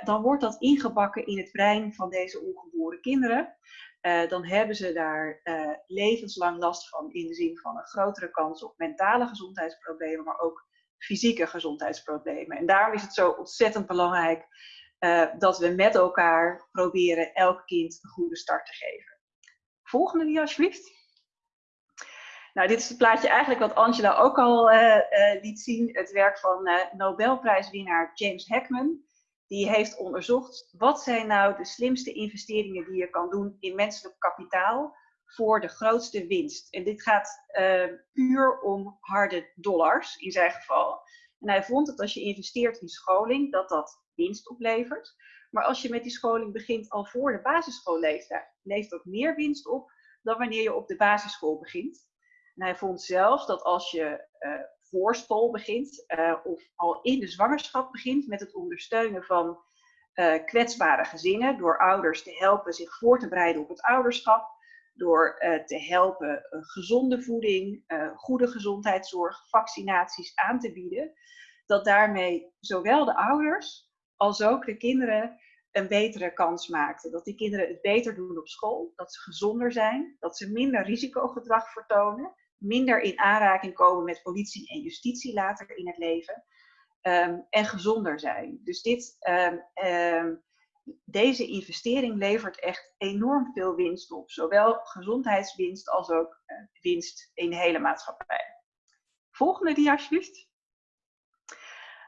dan wordt dat ingebakken in het brein van deze ongeboren kinderen. Dan hebben ze daar levenslang last van in de zin van een grotere kans op mentale gezondheidsproblemen, maar ook fysieke gezondheidsproblemen. En daarom is het zo ontzettend belangrijk dat we met elkaar proberen elk kind een goede start te geven. Volgende dia alsjeblieft. Nou, dit is het plaatje eigenlijk wat Angela ook al liet zien. Het werk van Nobelprijswinnaar James Heckman die heeft onderzocht wat zijn nou de slimste investeringen die je kan doen in menselijk kapitaal voor de grootste winst. En dit gaat puur om harde dollars in zijn geval. En hij vond dat als je investeert in scholing, dat dat winst oplevert. Maar als je met die scholing begint al voor de basisschoolleeftijd, levert dat meer winst op dan wanneer je op de basisschool begint. Hij vond zelfs dat als je uh, voorschool begint uh, of al in de zwangerschap begint met het ondersteunen van uh, kwetsbare gezinnen door ouders te helpen zich voor te bereiden op het ouderschap, door te helpen gezonde voeding, goede gezondheidszorg, vaccinaties aan te bieden, dat daarmee zowel de ouders als ook de kinderen een betere kans maakten. Dat die kinderen het beter doen op school, dat ze gezonder zijn, dat ze minder risicogedrag vertonen minder in aanraking komen met politie en justitie later in het leven. Um, en gezonder zijn. Dus dit, um, um, deze investering levert echt enorm veel winst op. Zowel gezondheidswinst als ook uh, winst in de hele maatschappij. Volgende dia alsjeblieft.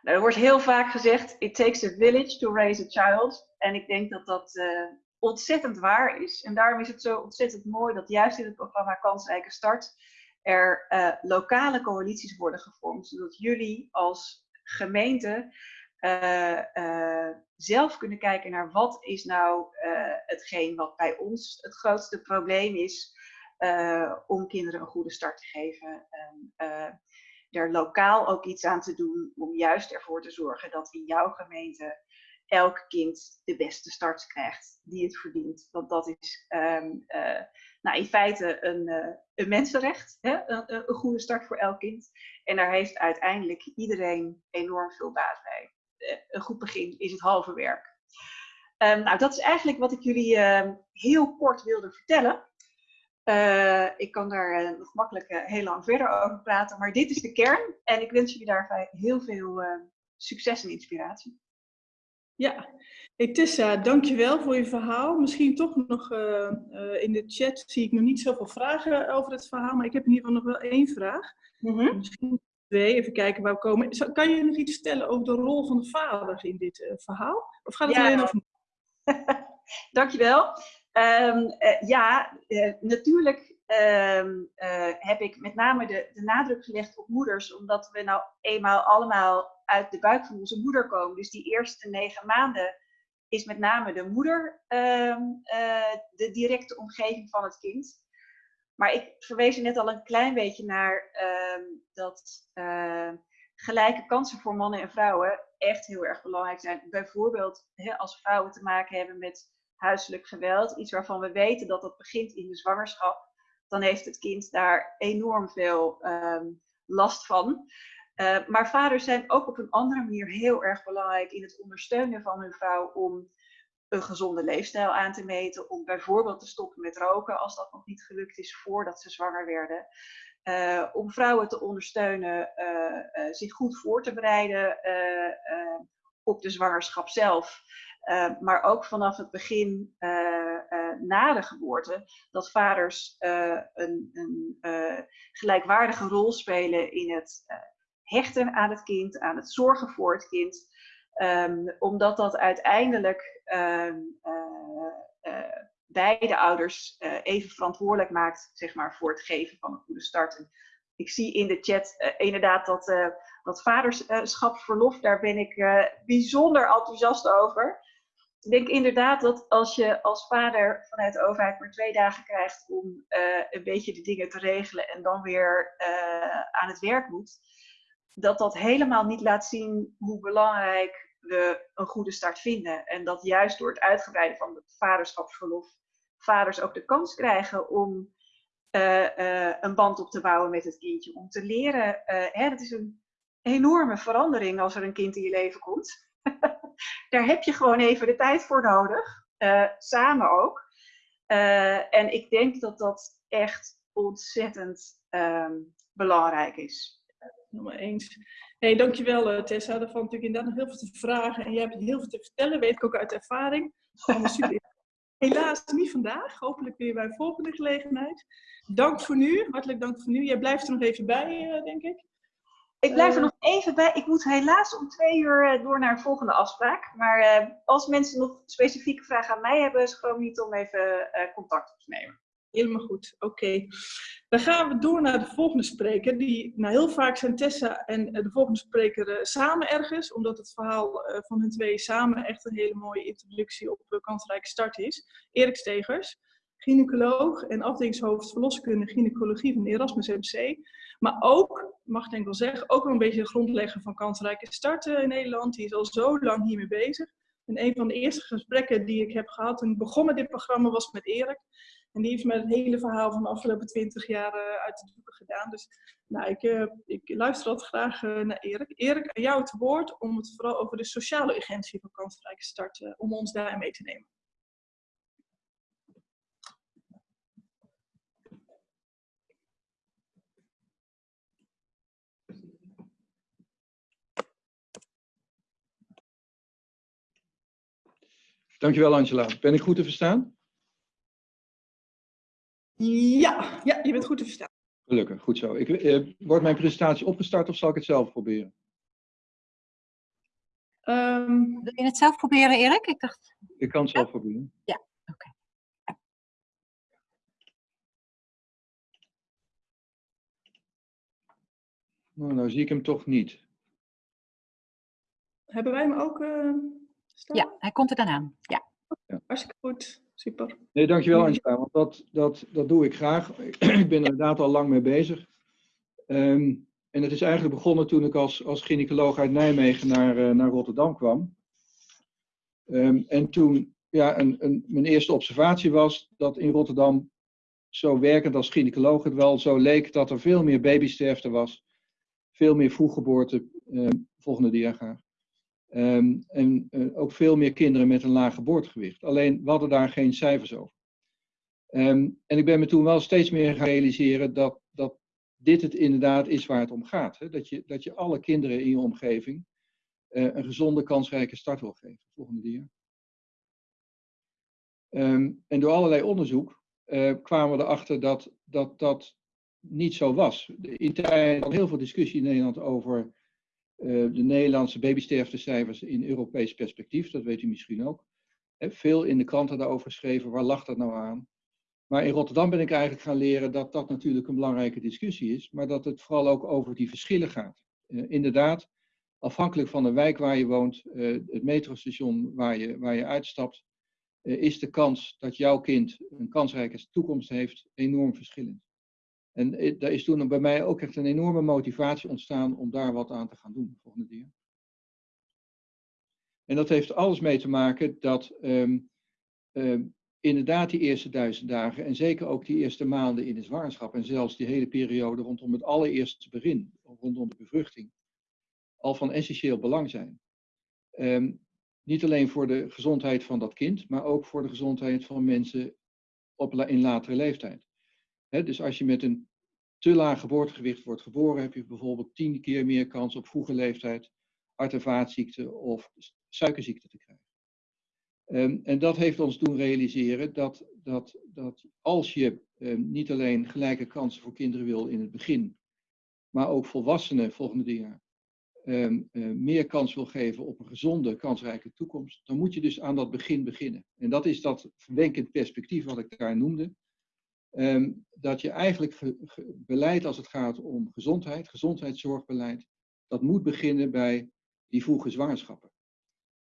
Nou, er wordt heel vaak gezegd, it takes a village to raise a child. En ik denk dat dat uh, ontzettend waar is. En daarom is het zo ontzettend mooi dat juist in het programma Kansrijke Start er uh, lokale coalities worden gevormd, zodat jullie als gemeente uh, zelf kunnen kijken naar wat is nou hetgeen wat bij ons het grootste probleem is om kinderen een goede start te geven. En, er lokaal ook iets aan te doen om juist ervoor te zorgen dat in jouw gemeente elk kind de beste start krijgt die het verdient. Want dat is um, uh, nou, in feite een, uh, een mensenrecht, hè? Een, goede start voor elk kind. En daar heeft uiteindelijk iedereen enorm veel baat bij. Uh, een goed begin is het halve werk. Um, nou, dat is eigenlijk wat ik jullie ehm, heel kort wilde vertellen. Ik kan daar nog makkelijk heel lang verder over praten, maar dit is de kern. En ik wens jullie daarbij heel veel succes en inspiratie. Ja, hey Tessa, dankjewel voor je verhaal. Misschien toch nog in de chat zie ik nog niet zoveel vragen over het verhaal, maar ik heb in ieder geval nog wel één vraag. Mm -hmm. Misschien twee, even kijken waar we komen. Kan je nog iets vertellen over de rol van de vader in dit verhaal? Of gaat het ja. alleen over... dankjewel. Um, ja, natuurlijk um, heb ik met name de, de nadruk gelegd op moeders, omdat we nou eenmaal allemaal uit de buik van onze moeder komen. Dus die eerste negen maanden is met name de moeder uh, de directe omgeving van het kind. Maar ik verwees er net al een klein beetje naar dat gelijke kansen voor mannen en vrouwen echt heel erg belangrijk zijn. Bijvoorbeeld als vrouwen te maken hebben met huiselijk geweld, iets waarvan we weten dat dat begint in de zwangerschap, dan heeft het kind daar enorm veel ehm, last van. Uh, maar vaders zijn ook op een andere manier heel erg belangrijk in het ondersteunen van hun vrouw om een gezonde leefstijl aan te meten, om bijvoorbeeld te stoppen met roken als dat nog niet gelukt is voordat ze zwanger werden. Uh, om vrouwen te ondersteunen uh, zich goed voor te bereiden op de zwangerschap zelf. Maar ook vanaf het begin na de geboorte, dat vaders een, een gelijkwaardige rol spelen in het hechten aan het kind, aan het zorgen voor het kind. Um, omdat dat uiteindelijk uh, uh, beide ouders uh, even verantwoordelijk maakt zeg maar, voor het geven van een goede start. Ik zie in de chat inderdaad dat, dat vaderschapsverlof, daar ben ik bijzonder enthousiast over. Ik denk inderdaad dat als je als vader vanuit de overheid maar twee dagen krijgt om een beetje de dingen te regelen en dan weer aan het werk moet, dat dat helemaal niet laat zien hoe belangrijk we een goede start vinden. En dat juist door het uitgebreiden van het vaderschapsverlof vaders ook de kans krijgen om uh, een band op te bouwen met het kindje. Om te leren, hè, dat is een enorme verandering als er een kind in je leven komt. Daar heb je gewoon even de tijd voor nodig. samen ook. en ik denk dat dat echt ontzettend um, belangrijk is helemaal eens. Hey, dankjewel uh, Tessa. Daar valt natuurlijk inderdaad nog heel veel te vragen. En je hebt heel veel te vertellen, weet ik ook uit ervaring. super. Helaas niet vandaag. Hopelijk weer bij een volgende gelegenheid. Dank voor nu. Hartelijk dank voor nu. Jij blijft er nog even bij, denk ik. Ik blijf er uh, nog even bij. Ik moet helaas om twee uur door naar een volgende afspraak. Maar als mensen nog specifieke vragen aan mij hebben, schroom niet om even contact op te nemen. Helemaal goed, oké. Okay. Dan gaan we door naar de volgende spreker. Die, nou, heel vaak zijn Tessa en eh, de volgende spreker uh, samen ergens, omdat het verhaal van hun twee samen echt een hele mooie introductie op uh, kansrijke start is. Erik Stegers, gynaecoloog en afdelingshoofd verloskunde gynaecologie van Erasmus MC. Maar ook, mag ik denk wel zeggen, ook wel een beetje de grondlegger van kansrijke start in Nederland. Die is al zo lang hiermee bezig. En een van de eerste gesprekken die ik heb gehad toen ik begon met dit programma was met Erik. En die heeft me het hele verhaal van de afgelopen twintig jaar uh, uit de doeken gedaan. Dus nou, ik, uh, ik luister altijd graag uh, naar Erik. Erik, aan jou het woord om het vooral over de sociale urgentie van kansrijke start, om ons daar mee te nemen. Dankjewel Angela. Ben ik goed te verstaan? Ja, ja, je bent goed te verstaan. Gelukkig, goed zo. Ik, eh, wordt mijn presentatie opgestart of zal ik het zelf proberen? Um, Wil je het zelf proberen, Erik? Ik dacht... Ik kan het zelf proberen. Ja, oké. Okay. Nou, nou zie ik hem toch niet. Hebben wij hem ook uh, staan? Ja, hij komt er dan aan. Ja. ja. Hartstikke goed. Super. Nee, dankjewel Angela, want dat, dat, dat doe ik graag. ik ben er inderdaad al lang mee bezig. Um, en het is eigenlijk begonnen toen ik als, als gynaecoloog uit Nijmegen naar, uh, naar Rotterdam kwam. Um, en toen ja, een, een, mijn eerste observatie was dat in Rotterdam, zo werkend als gynaecoloog, het wel zo leek dat er veel meer babysterfte was. Veel meer vroeggeboorte, uh, volgende dia graag. Um, en uh, ook veel meer kinderen met een laag geboortegewicht. Alleen we hadden daar geen cijfers over. Um, en ik ben me toen wel steeds meer gaan realiseren dat, dat dit het inderdaad is waar het om gaat. Hè? Dat, je, dat je alle kinderen in je omgeving uh, een gezonde, kansrijke start wil geven. Volgende dia. Um, en door allerlei onderzoek uh, kwamen we erachter dat, dat dat niet zo was. In tijd had heel veel discussie in Nederland over de Nederlandse babysterftecijfers in Europees perspectief, dat weet u misschien ook. Veel in de kranten daarover geschreven, waar lag dat nou aan? Maar in Rotterdam ben ik eigenlijk gaan leren dat dat natuurlijk een belangrijke discussie is, maar dat het vooral ook over die verschillen gaat. Uh, inderdaad, afhankelijk van de wijk waar je woont, uh, het metrostation waar je, waar je uitstapt, is de kans dat jouw kind een kansrijke toekomst heeft enorm verschillend. En eh, daar is toen bij mij ook echt een enorme motivatie ontstaan om daar wat aan te gaan doen. Volgende dia. En dat heeft alles mee te maken dat ehm, ehm, inderdaad die eerste duizend dagen en zeker ook die eerste maanden in de zwangerschap en zelfs die hele periode rondom het allereerste begin, rondom de bevruchting, al van essentieel belang zijn. Ehm, niet alleen voor de gezondheid van dat kind, maar ook voor de gezondheid van mensen op, in latere leeftijd. Dus als je met een te laag geboortegewicht wordt geboren, heb je bijvoorbeeld tien keer meer kans op vroege leeftijd hart- en vaatziekten of suikerziekte te krijgen. Um, en dat heeft ons doen realiseren dat, dat, dat als je um, niet alleen gelijke kansen voor kinderen wil in het begin, maar ook volwassenen volgende jaar um, uh, meer kans wil geven op een gezonde, kansrijke toekomst, dan moet je dus aan dat begin beginnen. En dat is dat verwenkend perspectief wat ik daar noemde. Dat je eigenlijk beleid als het gaat om gezondheid, gezondheidszorgbeleid, dat moet beginnen bij die vroege zwangerschappen.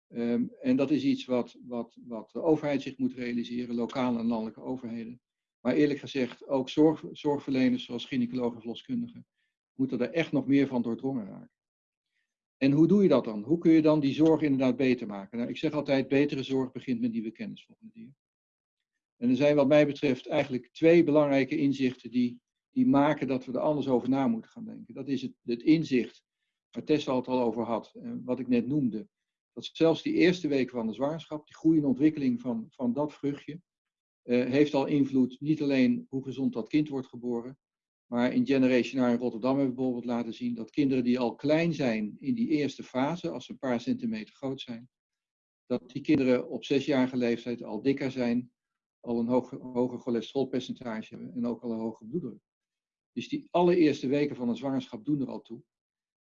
Um, en dat is iets wat, wat, wat de overheid zich moet realiseren, lokale en landelijke overheden. Maar eerlijk gezegd, ook zorg, zorgverleners zoals gynaecologen en verloskundigen moeten er echt nog meer van doordrongen raken. En hoe doe je dat dan? Hoe kun je dan die zorg inderdaad beter maken? Nou, ik zeg altijd, betere zorg begint met nieuwe kennis volgende. En er zijn wat mij betreft eigenlijk twee belangrijke inzichten die, die maken dat we er anders over na moeten gaan denken. Dat is het, het inzicht, waar Tessa het al over had, wat ik net noemde dat zelfs die eerste weken van de zwangerschap, die groeiende ontwikkeling van, van dat vruchtje, uh, heeft al invloed niet alleen hoe gezond dat kind wordt geboren, maar in Generation in Rotterdam hebben we bijvoorbeeld laten zien dat kinderen die al klein zijn in die eerste fase, als ze een paar centimeter groot zijn, dat die kinderen op zesjarige leeftijd al dikker zijn, al een hoger, hoger cholesterolpercentage hebben en ook al een hoge bloeddruk. Dus die allereerste weken van een zwangerschap doen er al toe.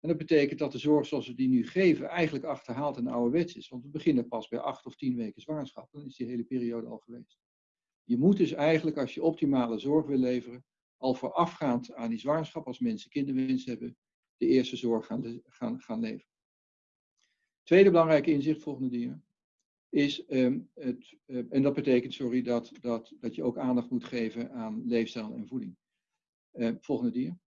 En dat betekent dat de zorg zoals we die nu geven eigenlijk achterhaald en ouderwets is. Want we beginnen pas bij acht of tien weken zwangerschap. Dan is die hele periode al geweest. Je moet dus eigenlijk, als je optimale zorg wil leveren, al voorafgaand aan die zwangerschap, als mensen kinderwens hebben, de eerste zorg gaan, gaan, gaan leveren. Tweede belangrijke inzicht, volgende dia, is, um, het, uh, en dat betekent, sorry, dat, dat, dat je ook aandacht moet geven aan leefstijl en voeding. Uh, volgende dia.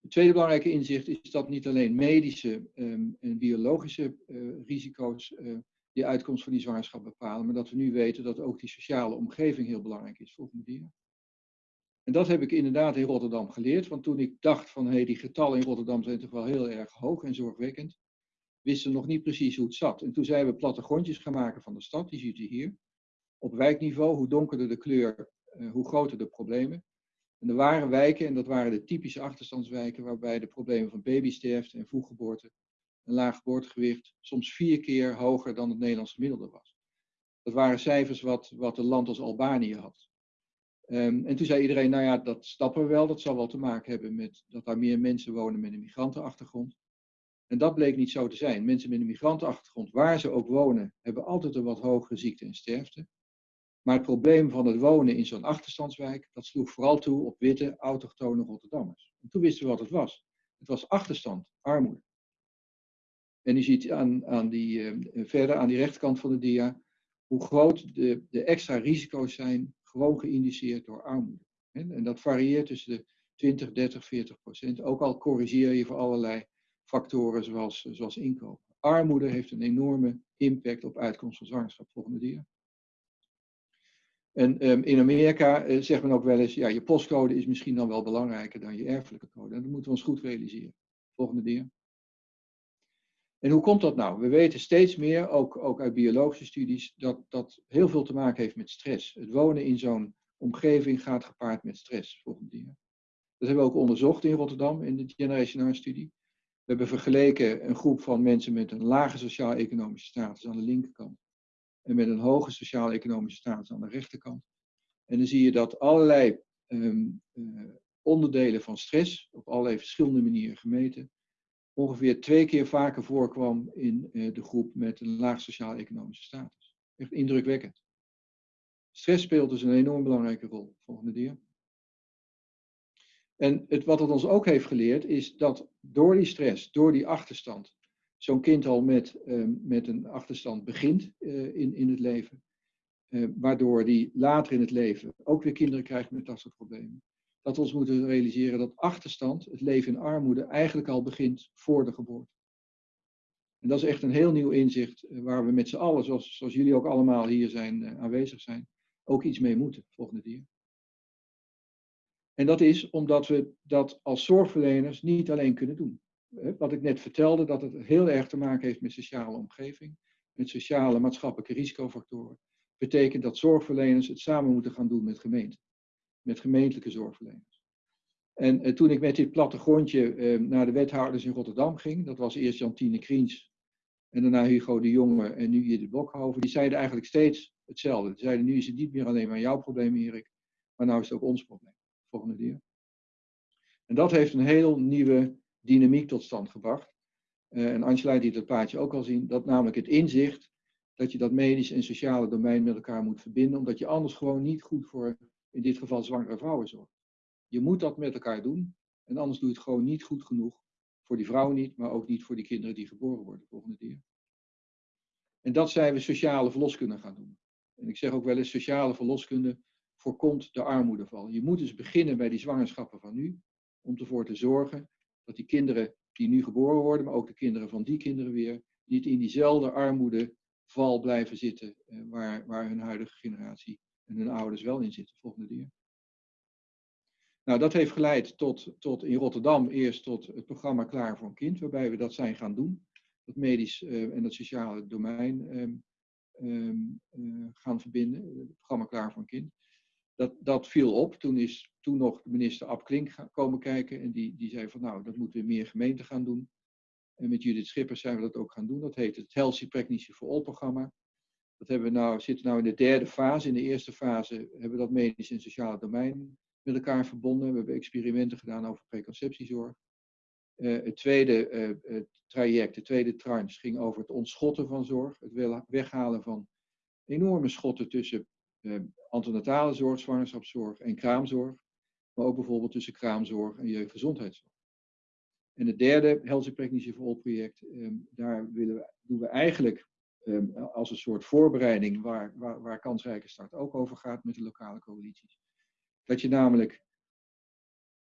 Het tweede belangrijke inzicht is dat niet alleen medische um, en biologische uh, risico's uh, die uitkomst van die zwangerschap bepalen, maar dat we nu weten dat ook die sociale omgeving heel belangrijk is. Volgende dia. En dat heb ik inderdaad in Rotterdam geleerd, want toen ik dacht van hé, hey, die getallen in Rotterdam zijn toch wel heel erg hoog en zorgwekkend, wisten nog niet precies hoe het zat. En toen zijn we plattegrondjes gaan maken van de stad, die ziet u hier. Op wijkniveau, hoe donkerder de kleur, uh, hoe groter de problemen. En er waren wijken, en dat waren de typische achterstandswijken, waarbij de problemen van babysterfte en vroeggeboorte, een laag geboortegewicht, soms vier keer hoger dan het Nederlands gemiddelde was. Dat waren cijfers wat, wat een land als Albanië had. Um, en toen zei iedereen, nou ja, dat snappen we wel, dat zal wel te maken hebben met dat daar meer mensen wonen met een migrantenachtergrond. En dat bleek niet zo te zijn. Mensen met een migrantenachtergrond, waar ze ook wonen, hebben altijd een wat hogere ziekte en sterfte. Maar het probleem van het wonen in zo'n achterstandswijk, dat sloeg vooral toe op witte, autochtone Rotterdammers. En toen wisten we wat het was. Het was achterstand, armoede. En u ziet aan, aan die, uh, verder aan die rechterkant van de dia hoe groot de, de extra risico's zijn, gewoon geïndiceerd door armoede. En dat varieert tussen de 20, 30, 40 procent. Ook al corrigeer je voor allerlei factoren zoals, zoals inkomen. Armoede heeft een enorme impact op uitkomst van zwangerschap. Volgende dia. En um, in Amerika uh, zegt men ook wel eens, ja, je postcode is misschien dan wel belangrijker dan je erfelijke code. En dat moeten we ons goed realiseren. Volgende dia. En hoe komt dat nou? We weten steeds meer, ook, ook uit biologische studies, dat dat heel veel te maken heeft met stress. Het wonen in zo'n omgeving gaat gepaard met stress. Volgende dia. Dat hebben we ook onderzocht in Rotterdam in de Generation R-studie. We hebben vergeleken een groep van mensen met een lage sociaal-economische status aan de linkerkant en met een hoge sociaal-economische status aan de rechterkant. En dan zie je dat allerlei um, uh, onderdelen van stress, op allerlei verschillende manieren gemeten, ongeveer twee keer vaker voorkwam in uh, de groep met een laag sociaal-economische status. Echt indrukwekkend. Stress speelt dus een enorm belangrijke rol. Volgende dia. En het, wat het ons ook heeft geleerd is dat door die stress, door die achterstand, zo'n kind al met, uh, met een achterstand begint uh, in, in het leven, uh, waardoor die later in het leven ook weer kinderen krijgt met dat soort problemen, dat we ons moeten realiseren dat achterstand, het leven in armoede, eigenlijk al begint voor de geboorte. En dat is echt een heel nieuw inzicht eh, waar we met z'n allen, zoals, zoals jullie ook allemaal hier zijn, aanwezig zijn, ook iets mee moeten volgende keer. En dat is omdat we dat als zorgverleners niet alleen kunnen doen. Wat ik net vertelde, dat het heel erg te maken heeft met sociale omgeving, met sociale maatschappelijke risicofactoren, betekent dat zorgverleners het samen moeten gaan doen met gemeenten, met gemeentelijke zorgverleners. En eh, toen ik met dit plattegrondje eh, naar de wethouders in Rotterdam ging, dat was eerst Jantine Kriens en daarna Hugo de Jonge en nu hier de Blokhoven, die zeiden eigenlijk steeds hetzelfde. Die zeiden nu is het niet meer alleen maar jouw probleem Erik, maar nou is het ook ons probleem. Volgende keer. En dat heeft een heel nieuwe dynamiek tot stand gebracht. Uh, en Angela liet het plaatje ook al zien, dat namelijk het inzicht dat je dat medisch en sociale domein met elkaar moet verbinden, omdat je anders gewoon niet goed voor, in dit geval, zwangere vrouwen zorgt. Je moet dat met elkaar doen, en anders doe je het gewoon niet goed genoeg. Voor die vrouwen niet, maar ook niet voor die kinderen die geboren worden volgende keer. En dat zijn we sociale verloskunde gaan doen. En ik zeg ook wel eens, sociale verloskunde voorkomt de armoedeval. Je moet dus beginnen bij die zwangerschappen van nu, om ervoor te zorgen dat die kinderen die nu geboren worden, maar ook de kinderen van die kinderen weer, niet in diezelfde armoedeval blijven zitten eh, waar, waar hun huidige generatie en hun ouders wel in zitten volgende keer. Nou, dat heeft geleid tot, tot in Rotterdam eerst tot het programma Klaar voor een Kind, waarbij we dat zijn gaan doen. Dat medisch uh, en het sociale domein um, um, uh, gaan verbinden. Het programma Klaar voor een Kind. Dat, dat viel op. Toen is toen nog minister Ab Klink komen kijken. En die, die zei van nou, dat moeten we meer gemeenten gaan doen. En met Judith Schippers zijn we dat ook gaan doen. Dat heet het Healthy Pregnancy for All programma. Dat hebben we nou, zitten nou in de derde fase. In de eerste fase hebben we dat medisch en sociale domein met elkaar verbonden. We hebben experimenten gedaan over preconceptiezorg. Uh, het tweede uh, traject, de tweede tranche, ging over het ontschotten van zorg. Het weghalen van enorme schotten tussen uh, antenatale zorg, zwangerschapszorg en kraamzorg. Maar ook bijvoorbeeld tussen kraamzorg en jeugdgezondheidszorg. En het derde Healthy Pregnancy for All project, um, daar willen we, doen we eigenlijk um, als een soort voorbereiding waar, waar, waar kansrijke start ook over gaat met de lokale coalities. Dat je namelijk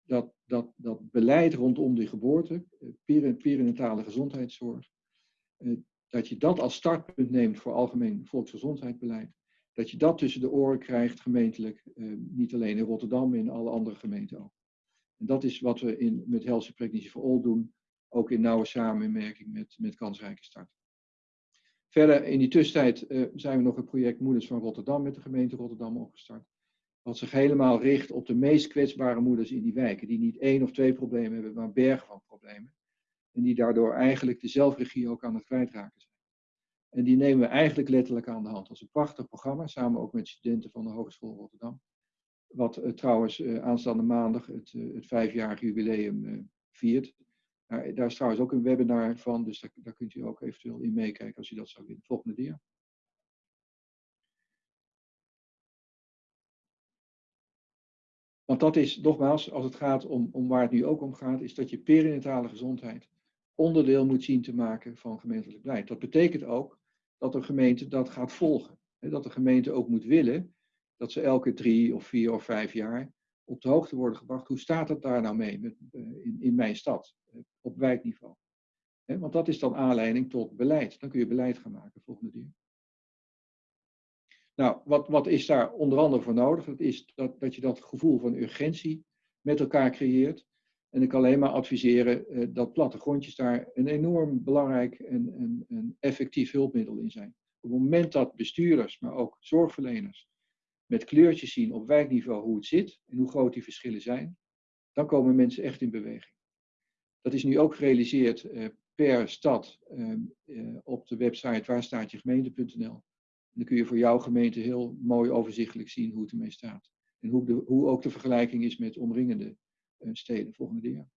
dat, dat, dat beleid rondom de geboorte, perinatale gezondheidszorg, dat je dat als startpunt neemt voor algemeen volksgezondheidsbeleid. Dat je dat tussen de oren krijgt gemeentelijk, niet alleen in Rotterdam, maar in alle andere gemeenten ook. En dat is wat we in, met Healthy Pregnancy for All doen, ook in nauwe samenwerking met, met kansrijke start. Verder, in die tussentijd uh, zijn we nog het project Moeders van Rotterdam met de gemeente Rotterdam opgestart wat zich helemaal richt op de meest kwetsbare moeders in die wijken, die niet één of twee problemen hebben, maar bergen van problemen. En die daardoor eigenlijk de zelfregie ook aan het kwijtraken zijn. En die nemen we eigenlijk letterlijk aan de hand. Dat is een prachtig programma, samen ook met studenten van de Hogeschool Rotterdam. Wat uh, trouwens uh, aanstaande maandag het, uh, het vijfjarige jubileum viert. Daar, daar, is trouwens ook een webinar van, dus daar, daar kunt u ook eventueel in meekijken als u dat zou willen. Volgende dia. Want dat is, nogmaals, als het gaat om, om waar het nu ook om gaat, is dat je perinatale gezondheid onderdeel moet zien te maken van gemeentelijk beleid. Dat betekent ook dat de gemeente dat gaat volgen. Dat de gemeente ook moet willen dat ze elke drie of vier of vijf jaar op de hoogte worden gebracht. Hoe staat het daar nou mee met, in, in mijn stad, op wijkniveau? Want dat is dan aanleiding tot beleid. Dan kun je beleid gaan maken volgende keer. Nou, wat, wat is daar onder andere voor nodig? Dat is dat, dat je dat gevoel van urgentie met elkaar creëert. En ik kan alleen maar adviseren uh, dat plattegrondjes daar een enorm belangrijk en, en, effectief hulpmiddel in zijn. Op het moment dat bestuurders, maar ook zorgverleners, met kleurtjes zien op wijkniveau hoe het zit en hoe groot die verschillen zijn, dan komen mensen echt in beweging. Dat is nu ook gerealiseerd uh, per stad uh, op de website waarstaatjegemeente.nl. Dan kun je voor jouw gemeente heel mooi overzichtelijk zien hoe het ermee staat. En hoe, de, hoe ook de vergelijking is met omringende steden volgende jaar.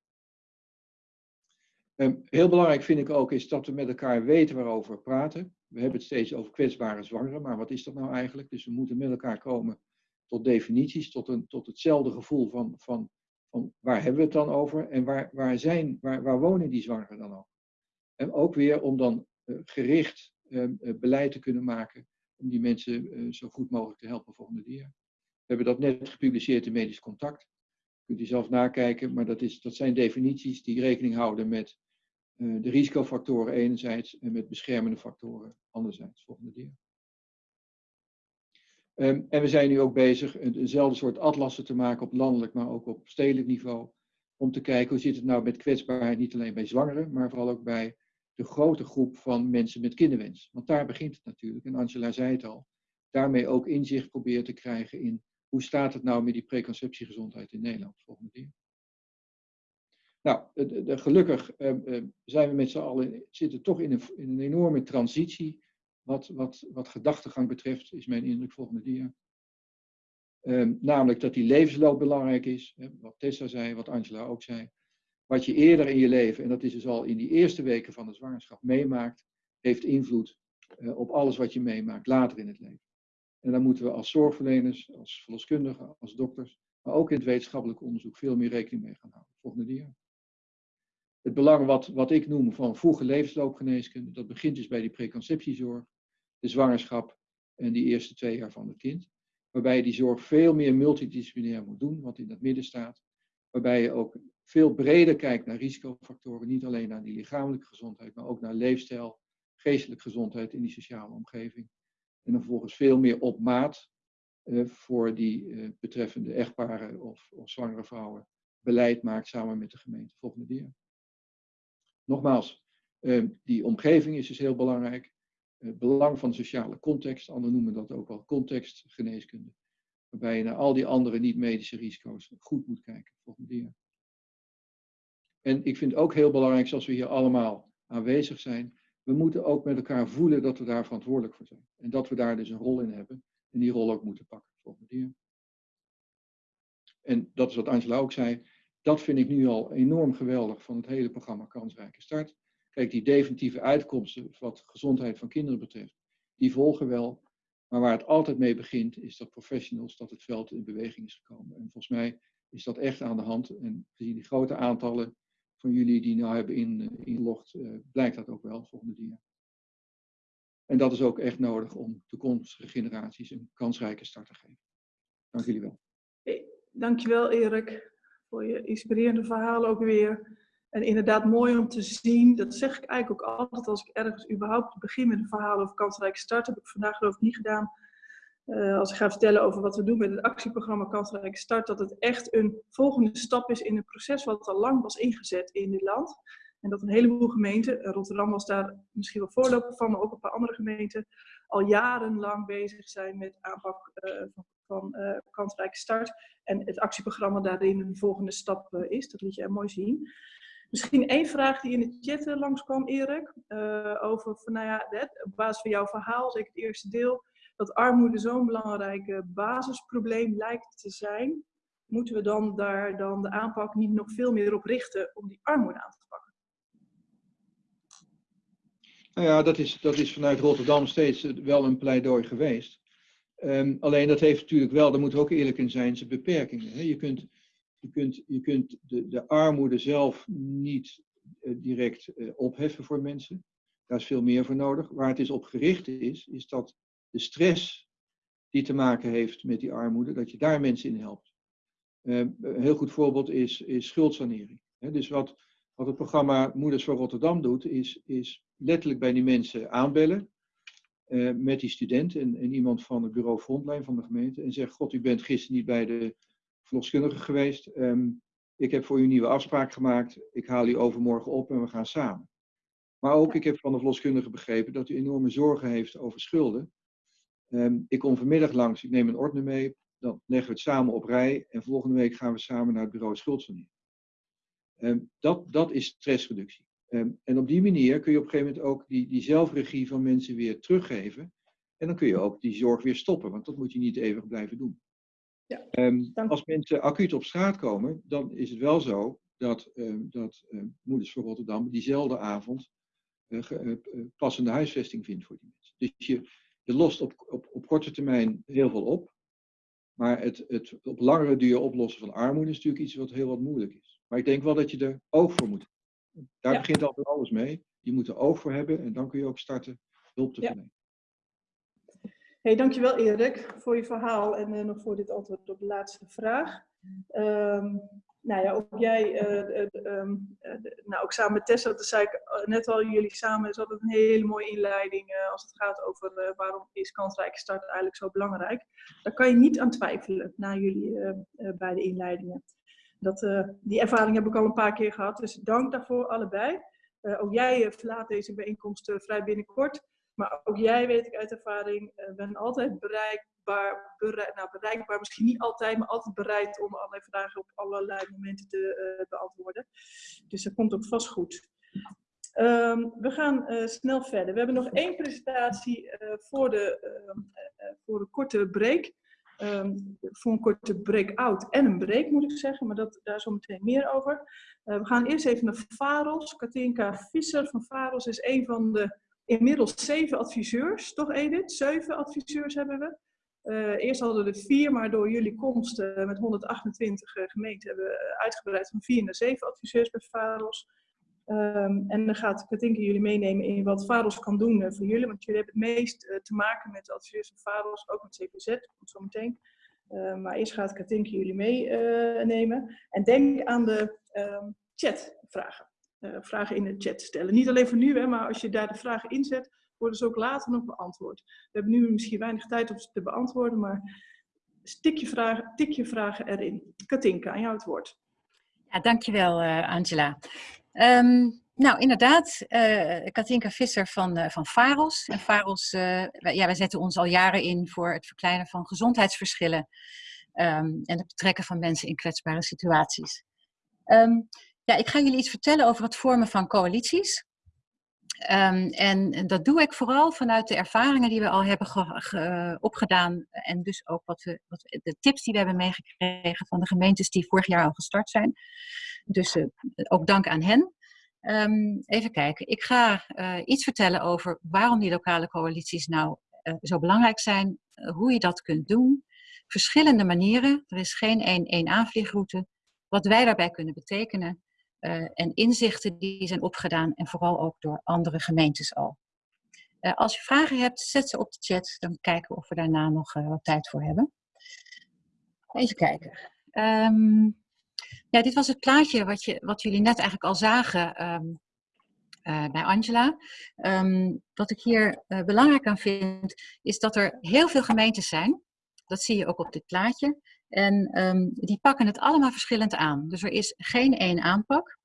Um, heel belangrijk vind ik ook is dat we met elkaar weten waarover we praten. We hebben het steeds over kwetsbare zwangeren, maar wat is dat nou eigenlijk? Dus we moeten met elkaar komen tot definities, tot, een, tot hetzelfde gevoel van, van, van waar hebben we het dan over en waar, waar, zijn, waar, waar wonen die zwangeren dan ook? En ook weer om dan uh, gericht uh, beleid te kunnen maken om die mensen zo goed mogelijk te helpen volgende keer. We hebben dat net gepubliceerd in Medisch Contact. Kunt u zelf nakijken, maar dat, is, dat zijn definities die rekening houden met uh, de risicofactoren enerzijds en met beschermende factoren anderzijds. Volgende dia. Um, en we zijn nu ook bezig eenzelfde soort atlassen te maken op landelijk, maar ook op stedelijk niveau. Om te kijken hoe zit het nou met kwetsbaarheid, niet alleen bij zwangeren, maar vooral ook bij de grote groep van mensen met kinderwens. Want daar begint het natuurlijk. En Angela zei het al. Daarmee ook inzicht proberen te krijgen in hoe staat het nou met die preconceptiegezondheid in Nederland. Volgende keer. Nou, de, de, gelukkig uh, zijn we met z'n allen, zitten toch in een, in een enorme transitie. Wat, wat, wat gedachtegang betreft, is mijn indruk volgende dia. Uh, namelijk dat die levensloop belangrijk is. Hè, wat Tessa zei, wat Angela ook zei. Wat je eerder in je leven, en dat is dus al in die eerste weken van de zwangerschap, meemaakt, heeft invloed op alles wat je meemaakt later in het leven. En daar moeten we als zorgverleners, als verloskundigen, als dokters, maar ook in het wetenschappelijk onderzoek veel meer rekening mee gaan houden. Volgende dia. Het belang wat, wat ik noem van vroege levensloopgeneeskunde, dat begint dus bij die preconceptiezorg, de zwangerschap en die eerste twee jaar van het kind. Waarbij je die zorg veel meer multidisciplinair moet doen, wat in het midden staat. Waarbij je ook veel breder kijkt naar risicofactoren, niet alleen naar die lichamelijke gezondheid, maar ook naar leefstijl, geestelijke gezondheid in die sociale omgeving. En dan vervolgens veel meer op maat uh, voor die uh, betreffende echtparen of, of zwangere vrouwen beleid maakt samen met de gemeente. Volgende dia. Nogmaals, uh, die omgeving is dus heel belangrijk. Het belang van de sociale context, anderen noemen dat ook wel contextgeneeskunde. Waarbij je naar al die andere niet-medische risico's goed moet kijken. Volgende dia. En ik vind ook heel belangrijk, zoals we hier allemaal aanwezig zijn, we moeten ook met elkaar voelen dat we daar verantwoordelijk voor zijn. En dat we daar dus een rol in hebben en die rol ook moeten pakken. Volgende. En dat is wat Angela ook zei. Dat vind ik nu al enorm geweldig van het hele programma Kansrijke Start. Kijk, die definitieve uitkomsten wat gezondheid van kinderen betreft, die volgen wel. Maar waar het altijd mee begint, is dat professionals, dat het veld in beweging is gekomen. En volgens mij is dat echt aan de hand. En gezien die grote aantallen van jullie die nou hebben in, inlogd, uh, blijkt dat ook wel, volgende dia. En dat is ook echt nodig om toekomstige generaties een kansrijke start te geven. Dank jullie wel. Dankjewel Erik, voor je inspirerende verhalen ook weer. En inderdaad mooi om te zien, dat zeg ik eigenlijk ook altijd als ik ergens überhaupt begin met een verhaal over kansrijke start. heb ik vandaag geloof ik niet gedaan. Uh, als ik ga vertellen over wat we doen met het actieprogramma Kansrijke Start, dat het echt een volgende stap is in een proces wat al lang was ingezet in dit land. En dat een heleboel gemeenten, Rotterdam was daar misschien wel voorloper van, maar ook een paar andere gemeenten, al jarenlang bezig zijn met aanpak uh, van, van kansrijke start. En het actieprogramma daarin een volgende stap is. Dat liet je er mooi zien. Misschien één vraag die in de chat langskwam, Erik. over van, nou ja, op basis van jouw verhaal, zeker het eerste deel, dat armoede zo'n belangrijk basisprobleem lijkt te zijn. Moeten we dan daar dan de aanpak niet nog veel meer op richten om die armoede aan te pakken? Nou ja, dat is, dat is vanuit Rotterdam steeds wel een pleidooi geweest. Um, alleen dat heeft natuurlijk wel, daar moeten we ook eerlijk in zijn, zijn beperkingen. Hè? Je kunt, je kunt, je kunt de, de armoede zelf niet uh, direct uh, opheffen voor mensen. Daar is veel meer voor nodig. Waar het is op gericht is, is dat de stress die te maken heeft met die armoede, dat je daar mensen in helpt. Uh, een heel goed voorbeeld is, is schuldsanering. Dus wat, wat het programma Moeders voor Rotterdam doet, is, is letterlijk bij die mensen aanbellen. Uh, met die student en, en, iemand van het bureau Frontline van de gemeente. En zegt, god, u bent gisteren niet bij de verloskundige geweest. Um, ik heb voor u een nieuwe afspraak gemaakt. Ik haal u overmorgen op en we gaan samen. Maar ook, ik heb van de verloskundige begrepen dat u enorme zorgen heeft over schulden. Um, ik kom vanmiddag langs, ik neem een ordner mee. Dan leggen we het samen op rij. En volgende week gaan we samen naar het bureau schuldsanering. Um, dat, dat is stressreductie. Um, en op die manier kun je op een gegeven moment ook die, die zelfregie van mensen weer teruggeven. En dan kun je ook die zorg weer stoppen, want dat moet je niet eeuwig blijven doen. Ja, um, als mensen acuut op straat komen, dan is het wel zo dat, dat Moeders voor Rotterdam diezelfde avond uh, uh, passende huisvesting vindt voor die mensen. Dus je, je lost op, op, op korte termijn heel veel op. Maar het, het op langere duur oplossen van armoede is natuurlijk iets wat heel wat moeilijk is. Maar ik denk wel dat je er oog voor moet daar ja. begint altijd alles mee. Je moet er oog voor hebben en dan kun je ook starten hulp te verlenen. Ja. Hey, dankjewel Erik voor je verhaal en uh, nog voor dit antwoord op de laatste vraag. Um, nou ja, ook jij, eh, eh, ehm, eh, nou ook samen met Tessa, dat zei ik eh, net al, jullie samen is altijd een hele mooie inleiding als het gaat over waarom is kansrijke start eigenlijk zo belangrijk. Daar kan je niet aan twijfelen na jullie beide inleidingen. Dat, die ervaring heb ik al een paar keer gehad, dus dank daarvoor allebei. Ook jij eh, verlaat deze bijeenkomst vrij binnenkort. Maar ook jij, weet ik uit ervaring, eh, ben altijd bereikbaar, bereik, nou, bereikbaar, misschien niet altijd, maar altijd bereid om allerlei vragen op allerlei momenten te eh, beantwoorden. Dus dat komt ook vast goed. Ehm, we gaan eh, snel verder. We hebben nog één presentatie eh, voor, de, ehm, eh, eh, voor een korte break. Ehm, voor een korte break-out en een break moet ik zeggen, maar dat, daar zo meteen meer over. We gaan eerst even naar Faros. Katinka Visser van Faros is een van de inmiddels zeven adviseurs, toch Edith? Zeven adviseurs hebben we. Eh, eerst hadden we er vier, maar door jullie komst eh, met 128 eh, gemeenten hebben we uitgebreid van vier naar zeven adviseurs bij Faros. Ehm, en dan gaat Katinka jullie meenemen in wat Faros kan doen voor jullie, want jullie hebben het meest te maken met adviseurs van Faros, ook met CPZ, komt zo meteen. Eh, maar eerst gaat Katinka jullie meenemen. en denk aan de ehm, chatvragen. Vragen in de chat stellen. Niet alleen voor nu, hè, maar als je daar de vragen inzet, worden ze ook later nog beantwoord. We hebben nu misschien weinig tijd om ze te beantwoorden, maar tik je vragen, tik je vragen erin. Katinka, aan jou het woord. Ja, dankjewel uh, Angela. Um, nou, inderdaad, uh, Katinka Visser van, uh, van Faros. En Faros, wij, ja, wij zetten ons al jaren in voor het verkleinen van gezondheidsverschillen um, en het betrekken van mensen in kwetsbare situaties. Um, ja, ik ga jullie iets vertellen over het vormen van coalities. Um, en dat doe ik vooral vanuit de ervaringen die we al hebben ge, ge, opgedaan. En dus ook wat we, wat de tips die we hebben meegekregen van de gemeentes die vorig jaar al gestart zijn. Dus uh, ook dank aan hen. Um, even kijken. Ik ga uh, iets vertellen over waarom die lokale coalities nou uh, zo belangrijk zijn. hoe je dat kunt doen. Verschillende manieren. Er is geen één, één aanvliegroute. Wat wij daarbij kunnen betekenen. Uh, en inzichten die zijn opgedaan en vooral ook door andere gemeentes al. Uh, als je vragen hebt, zet ze op de chat, dan kijken we of we daarna nog uh, wat tijd voor hebben. Even kijken. Um, ja, dit was het plaatje wat, je, wat jullie net eigenlijk al zagen um, bij Angela. Um, wat ik hier belangrijk aan vind, is dat er heel veel gemeentes zijn. Dat zie je ook op dit plaatje. En um, die pakken het allemaal verschillend aan. Dus er is geen één aanpak.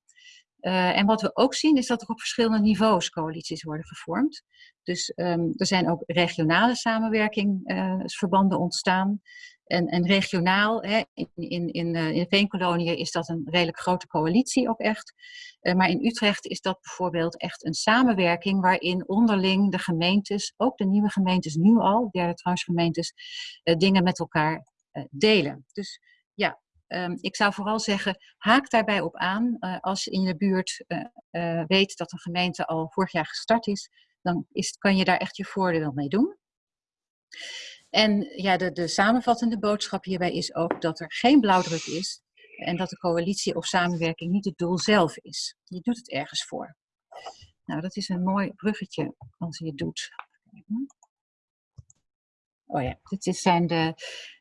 Uh, en wat we ook zien is dat er op verschillende niveaus coalities worden gevormd. Dus um, er zijn ook regionale samenwerkingsverbanden uh, ontstaan. En, en regionaal, hè, in, in, in, uh, in Veenkoloniën is dat een redelijk grote coalitie ook echt. maar in Utrecht is dat bijvoorbeeld echt een samenwerking waarin onderling de gemeentes, ook de nieuwe gemeentes nu al, derde transgemeentes, dingen met elkaar delen. Dus ja, um, ik zou vooral zeggen, haak daarbij op aan. Uh, als je in je buurt uh, weet dat een gemeente al vorig jaar gestart is, dan is, kan je daar echt je voordeel mee doen. En ja, de, de samenvattende boodschap hierbij is ook dat er geen blauwdruk is en dat de coalitie of samenwerking niet het doel zelf is. Je doet het ergens voor. Nou, dat is een mooi bruggetje als je het doet. Oh ja, dit zijn de,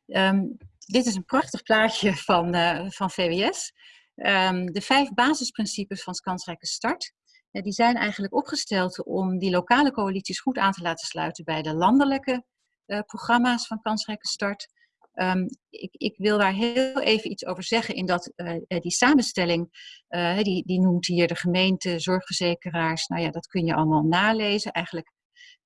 Um, dit is een prachtig plaatje van, uh, van VWS. Um, de vijf basisprincipes van kansrijke start. Uh, die zijn eigenlijk opgesteld om die lokale coalities goed aan te laten sluiten bij de landelijke uh, programma's van kansrijke start. Um, ik, ik, wil daar heel even iets over zeggen in dat die samenstelling, die, die noemt hier de gemeente, zorgverzekeraars. Nou ja, dat kun je allemaal nalezen. Eigenlijk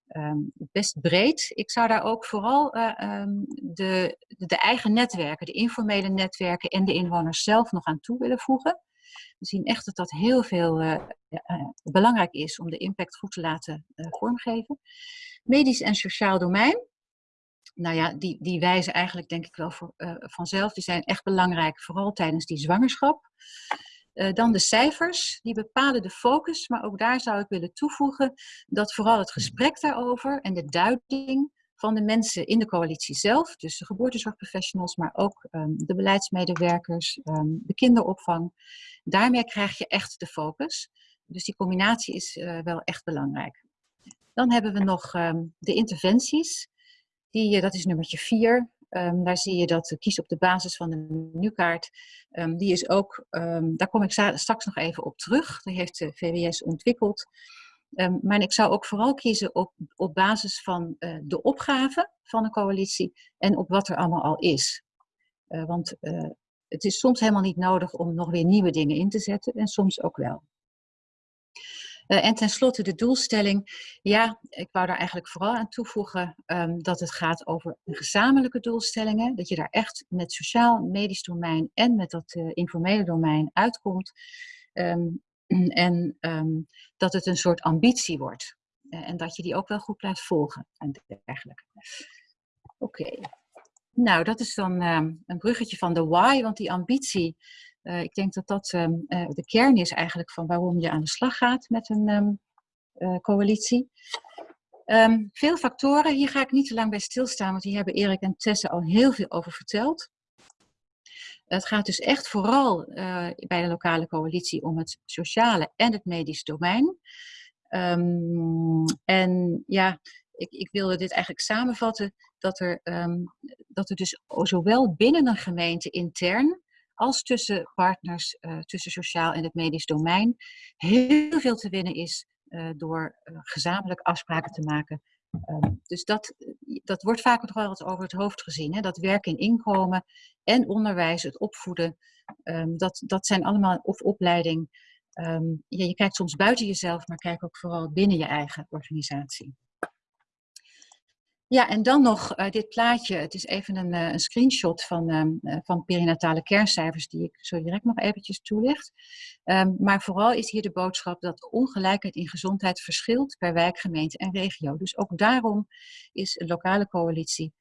Um, best breed. Ik zou daar ook vooral uh, um, de, de eigen netwerken, de informele netwerken en de inwoners zelf nog aan toe willen voegen. We zien echt dat dat heel veel uh, uh, belangrijk is om de impact goed te laten vormgeven. Medisch en sociaal domein. Nou ja, die, die wijzen eigenlijk denk ik wel voor, vanzelf. Die zijn echt belangrijk, vooral tijdens die zwangerschap. Eh, dan de cijfers, die bepalen de focus, maar ook daar zou ik willen toevoegen dat vooral het gesprek daarover en de duiding van de mensen in de coalitie zelf, dus de geboortezorgprofessionals, maar ook ehm, de beleidsmedewerkers, ehm, de kinderopvang, daarmee krijg je echt de focus. Dus die combinatie is eh, wel echt belangrijk. Dan hebben we nog ehm, de interventies. Die, eh, dat is nummertje 4. Ehm, daar zie je dat kies op de basis van de menukaart. Ehm, die is ook, ehm, daar kom ik straks nog even op terug. Die heeft eh, de VWS ontwikkeld. maar ik zou ook vooral kiezen op, op basis van eh, de opgave van de coalitie en op wat er allemaal al is. Eh, want het is soms helemaal niet nodig om nog weer nieuwe dingen in te zetten en soms ook wel. Uh, en tenslotte de doelstelling. Ja, ik wou daar eigenlijk vooral aan toevoegen um, dat het gaat over gezamenlijke doelstellingen. Dat je daar echt met sociaal, medisch domein en met dat uh, informele domein uitkomt. Um, en um, dat het een soort ambitie wordt. Uh, en dat je die ook wel goed blijft volgen en dergelijke. Oké. Nou, dat is dan een bruggetje van de why, want die ambitie uh, ik denk dat dat um, uh, de kern is eigenlijk van waarom je aan de slag gaat met een um, uh, coalitie. Um, veel factoren, hier ga ik niet te lang bij stilstaan, want hier hebben Erik en Tesse al heel veel over verteld. Het gaat dus echt vooral bij de lokale coalitie om het sociale en het medisch domein. en ja, ik, ik, wilde dit eigenlijk samenvatten, dat er, dat er dus zowel binnen een gemeente intern als tussen partners, uh, tussen sociaal en het medisch domein, heel veel te winnen is uh, door uh, gezamenlijk afspraken te maken. Um, dus dat, dat wordt vaak nog wel eens over het hoofd gezien. Hè? Dat werk in inkomen en onderwijs, het opvoeden, um, dat, dat zijn allemaal, of opleiding. Um, ja, je kijkt soms buiten jezelf, maar kijk ook vooral binnen je eigen organisatie. Ja, en dan nog uh, dit plaatje. Het is even een, uh, een screenshot van, um, uh, van perinatale kerncijfers die ik zo direct nog eventjes toelicht. Um, maar vooral is hier de boodschap dat ongelijkheid in gezondheid verschilt per wijk, gemeente en regio. Dus ook daarom is een lokale coalitie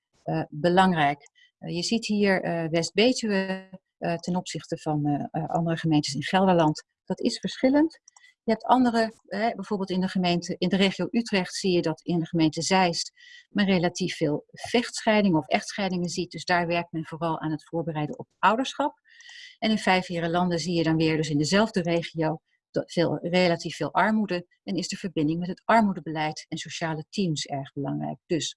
belangrijk. je ziet hier West-Betuwe ten opzichte van andere gemeentes in Gelderland. Dat is verschillend. Je hebt andere, bijvoorbeeld in de gemeente, in de regio Utrecht zie je dat in de gemeente Zeist men relatief veel vechtscheidingen of echtscheidingen ziet. Dus daar werkt men vooral aan het voorbereiden op ouderschap. En in vijf landen zie je dan weer, dus in dezelfde regio, veel, relatief veel armoede. En is de verbinding met het armoedebeleid en sociale teams erg belangrijk. Dus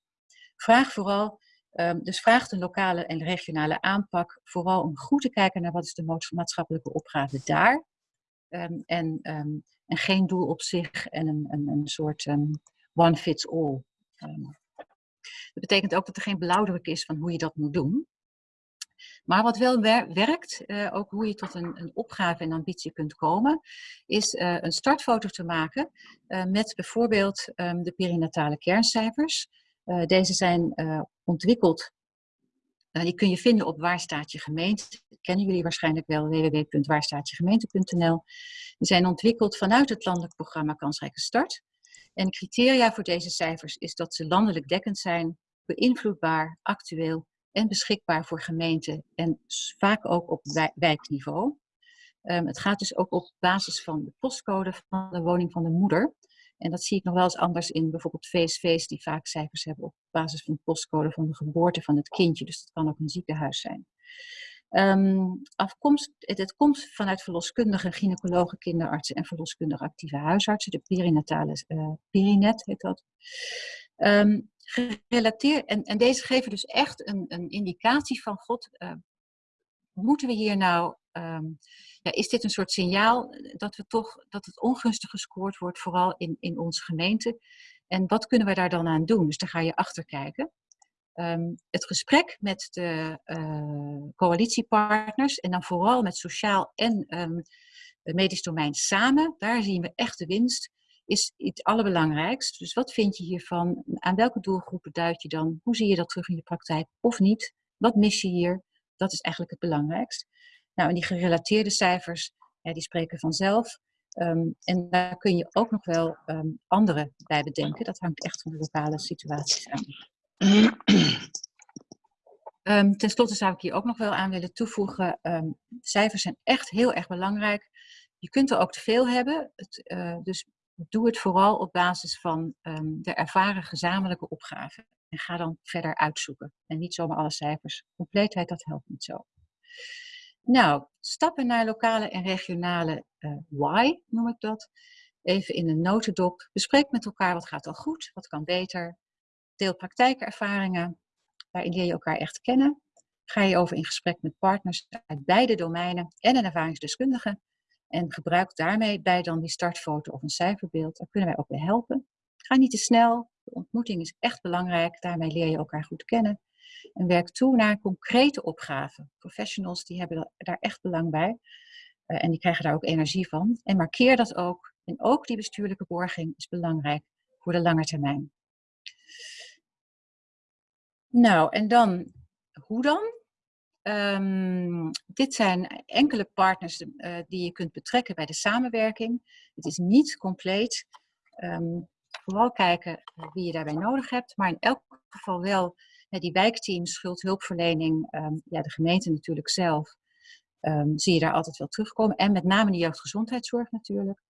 vraag vooral, um, dus vraag de lokale en regionale aanpak vooral om goed te kijken naar wat is de maatschappelijke opgave daar. Um, en um, en geen doel op zich en een, een, een soort um, one fits all. Dat betekent ook dat er geen blauwdruk is van hoe je dat moet doen. Maar wat wel wer werkt, uh, ook hoe je tot een, een, opgave en ambitie kunt komen, is uh, een startfoto te maken uh, met bijvoorbeeld de perinatale kerncijfers. deze zijn ontwikkeld uh, die kun je vinden op Waar staat je gemeente. Dat kennen jullie waarschijnlijk wel, www.waarstaatjegemeente.nl. Die zijn ontwikkeld vanuit het landelijk programma Kansrijke Start. En criteria voor deze cijfers is dat ze landelijk dekkend zijn, beïnvloedbaar, actueel en beschikbaar voor gemeenten en vaak ook op wijkniveau. Um, het gaat dus ook op basis van de postcode van de woning van de moeder. En dat zie ik nog wel eens anders in bijvoorbeeld VSV's die vaak cijfers hebben op basis van de postcode van de geboorte van het kindje. Dus dat kan ook een ziekenhuis zijn. Um, afkomst, het, komt vanuit verloskundige, gynaecologen, kinderartsen en verloskundige actieve huisartsen. De perinatale uh, perinet heet dat. Um, gerelateerd, en, en deze geven dus echt een, een indicatie van God, uh, moeten we hier nou um, is dit een soort signaal dat, we toch, dat het ongunstig gescoord wordt, vooral in, in onze gemeente. En wat kunnen we daar dan aan doen? Dus daar ga je achter kijken. Um, het gesprek met de uh, coalitiepartners en dan vooral met sociaal en um, medisch domein samen, daar zien we echt de winst, is het allerbelangrijkst. Dus wat vind je hiervan? Aan welke doelgroepen duid je dan? Hoe zie je dat terug in je praktijk of niet? Wat mis je hier? Dat is eigenlijk het belangrijkst. Nou, en die gerelateerde cijfers, die spreken vanzelf. Um, en daar kun je ook nog wel um, andere bij bedenken. Dat hangt echt van de lokale situaties aan. Um, ten slotte zou ik hier ook nog wel aan willen toevoegen. cijfers zijn echt heel erg belangrijk. Je kunt er ook te veel hebben. Het, uh, dus doe het vooral op basis van de ervaren gezamenlijke opgave. En ga dan verder uitzoeken. En niet zomaar alle cijfers. Compleetheid, dat helpt niet zo. Nou, stappen naar lokale en regionale uh, why, noem ik dat. Even in een notendop. Bespreek met elkaar wat gaat al goed, wat kan beter. Deel praktijkervaringen. Daarin leer je elkaar echt kennen. Ga je over in gesprek met partners uit beide domeinen en een ervaringsdeskundige. En gebruik daarmee bij dan die startfoto of een cijferbeeld. Daar kunnen wij ook bij helpen. Ga niet te snel. De ontmoeting is echt belangrijk. Daarmee leer je elkaar goed kennen. En werk toe naar concrete opgaven. Professionals die hebben daar echt belang bij. Uh, en die krijgen daar ook energie van. En markeer dat ook. En ook die bestuurlijke borging is belangrijk voor de lange termijn. Nou, en dan, hoe dan? Um, dit zijn enkele partners uh, die je kunt betrekken bij de samenwerking. Het is niet compleet. Um, vooral kijken wie je daarbij nodig hebt. Maar in elk geval wel die wijkteams, schuldhulpverlening, um, ja, de gemeente natuurlijk zelf. zie je daar altijd wel terugkomen. En met name de jeugdgezondheidszorg natuurlijk.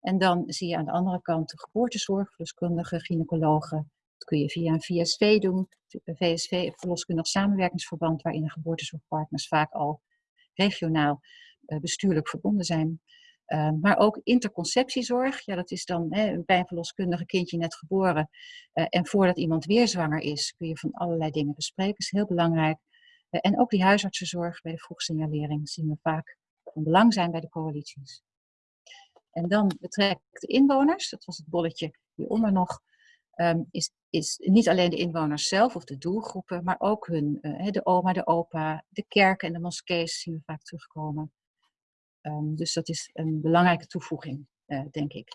En dan zie je aan de andere kant de geboortezorg, verloskundigen, gynaecologen, dat kun je via een VSV doen, VSV, verloskundig samenwerkingsverband, waarin de geboortezorgpartners vaak al regionaal uh, bestuurlijk verbonden zijn. Uh, maar ook interconceptiezorg, ja, dat is dan hè, een verloskundige kindje net geboren. Uh, en voordat iemand weer zwanger is, kun je van allerlei dingen bespreken. Dat is heel belangrijk. en ook die huisartsenzorg bij de vroegsignalering zien we vaak van belang zijn bij de coalities. En dan betrekt de inwoners, dat was het bolletje hieronder nog um, is, is niet alleen de inwoners zelf of de doelgroepen, maar ook hun, uh, de oma, de opa, de kerken en de moskees zien we vaak terugkomen. Um, dus dat is een belangrijke toevoeging, uh, denk ik.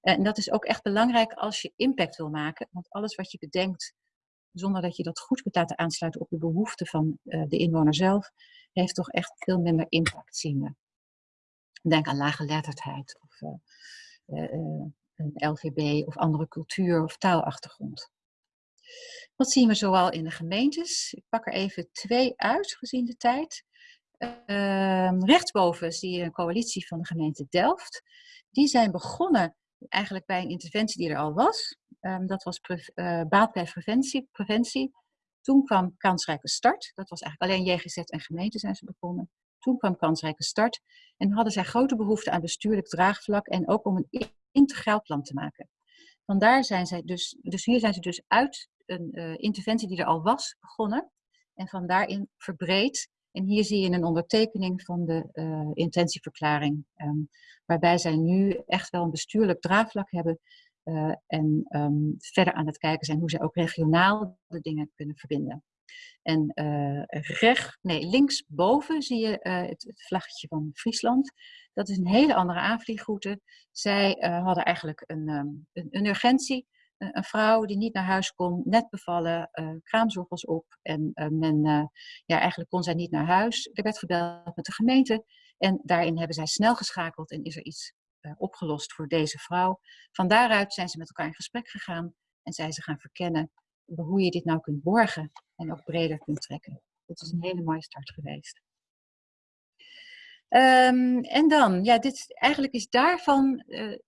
En dat is ook echt belangrijk als je impact wil maken, want alles wat je bedenkt, zonder dat je dat goed kunt laten aansluiten op de behoeften van uh, de inwoner zelf, heeft toch echt veel minder impact, zien we. Denk aan lage letterdheid of een LVB of andere cultuur- of taalachtergrond. Wat zien we zoal in de gemeentes? Ik pak er even twee uit, gezien de tijd. Uh, rechtsboven zie je een coalitie van de gemeente Delft. Die zijn begonnen eigenlijk bij een interventie die er al was. Um, dat was uh, baat bij preventie, preventie. Toen kwam kansrijke start. Dat was eigenlijk alleen JGZ en gemeente zijn ze begonnen. Toen kwam kansrijke start. En hadden zij grote behoefte aan bestuurlijk draagvlak en ook om een integraal plan te maken. Vandaar zijn zij dus, dus hier zijn ze dus uit een uh, interventie die er al was begonnen en van daarin verbreed. En hier zie je een ondertekening van de uh, intentieverklaring, um, waarbij zij nu echt wel een bestuurlijk draagvlak hebben uh, en um, verder aan het kijken zijn hoe zij ook regionaal de dingen kunnen verbinden. En uh, recht, nee, linksboven zie je het, vlaggetje van Friesland. Dat is een hele andere aanvliegroute. Zij hadden eigenlijk een, um, een, een urgentie. Een, vrouw die niet naar huis kon, net bevallen, kraamzorg was op. En men, ja, eigenlijk kon zij niet naar huis. Er werd gebeld met de gemeente. En daarin hebben zij snel geschakeld en is er iets opgelost voor deze vrouw. Van daaruit zijn ze met elkaar in gesprek gegaan en zijn ze gaan verkennen hoe je dit nou kunt borgen en ook breder kunt trekken. Dat is een hele mooie start geweest. Um, en dan, ja, dit, eigenlijk is daarvan uh,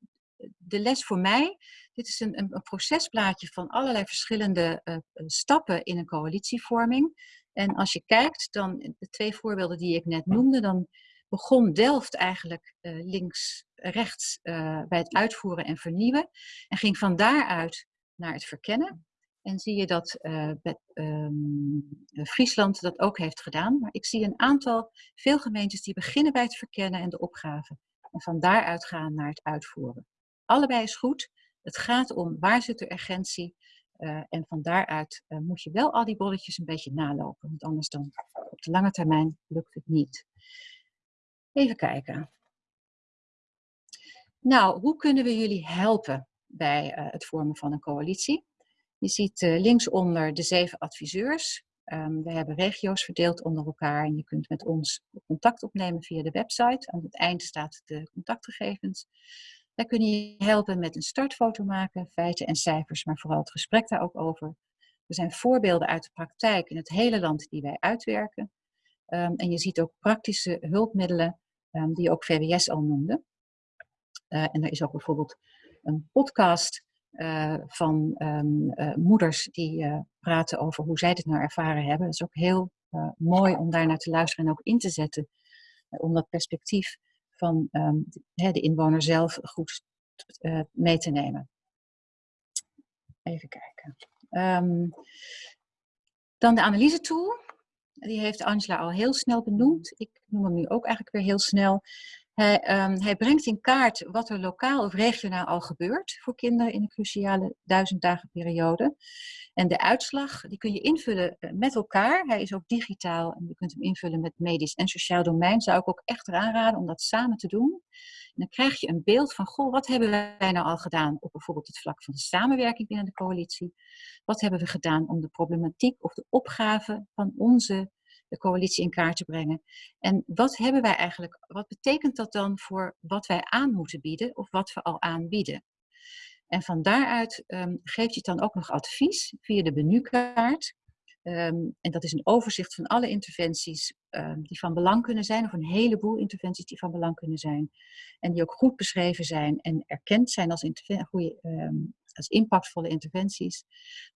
de les voor mij. Dit is een, een, procesplaatje van allerlei verschillende uh, stappen in een coalitievorming. En als je kijkt, dan de twee voorbeelden die ik net noemde, dan begon Delft eigenlijk uh, links-rechts bij het uitvoeren en vernieuwen. En ging van daaruit naar het verkennen. En zie je dat uh, um, Friesland dat ook heeft gedaan. Maar ik zie een aantal, veel gemeentes die beginnen bij het verkennen en de opgave. En van daaruit gaan naar het uitvoeren. Allebei is goed. Het gaat om waar zit de urgentie. Uh, en van daaruit uh, moet je wel al die bolletjes een beetje nalopen. Want anders dan op de lange termijn lukt het niet. Even kijken. Nou, hoe kunnen we jullie helpen bij het vormen van een coalitie? Je ziet linksonder de zeven adviseurs. Um, we hebben regio's verdeeld onder elkaar en je kunt met ons contact opnemen via de website. Aan het eind staat de contactgegevens. Wij kunnen je helpen met een startfoto maken, feiten en cijfers, maar vooral het gesprek daar ook over. Er zijn voorbeelden uit de praktijk in het hele land die wij uitwerken. Um, en je ziet ook praktische hulpmiddelen um, die ook VWS al noemde. Uh, en er is ook bijvoorbeeld een podcast uh, van um, uh, moeders die praten over hoe zij dit nou ervaren hebben. Het is ook heel mooi om daar naar te luisteren en ook in te zetten. om dat perspectief van de, de, inwoner zelf goed mee te nemen. Even kijken. Um, Dan de analyse tool. Die heeft Angela al heel snel benoemd. Ik noem hem nu ook eigenlijk weer heel snel. Hij, ehm, hij, brengt in kaart wat er lokaal of regionaal al gebeurt voor kinderen in de cruciale duizend dagen periode. En de uitslag die kun je invullen eh, met elkaar. Hij is ook digitaal en je kunt hem invullen met medisch en sociaal domein. Zou ik ook echt aanraden om dat samen te doen. En dan krijg je een beeld van, goh, wat hebben wij nou al gedaan op bijvoorbeeld het vlak van de samenwerking binnen de coalitie? Wat hebben we gedaan om de problematiek of de opgave van onze de coalitie in kaart te brengen. En wat hebben wij eigenlijk, wat betekent dat dan voor wat wij aan moeten bieden of wat we al aanbieden? En van daaruit um, geeft je dan ook nog advies via de menukaart. Um, en dat is een overzicht van alle interventies um, die van belang kunnen zijn, of een heleboel interventies die van belang kunnen zijn. En die ook goed beschreven zijn en erkend zijn als, goede, als impactvolle interventies.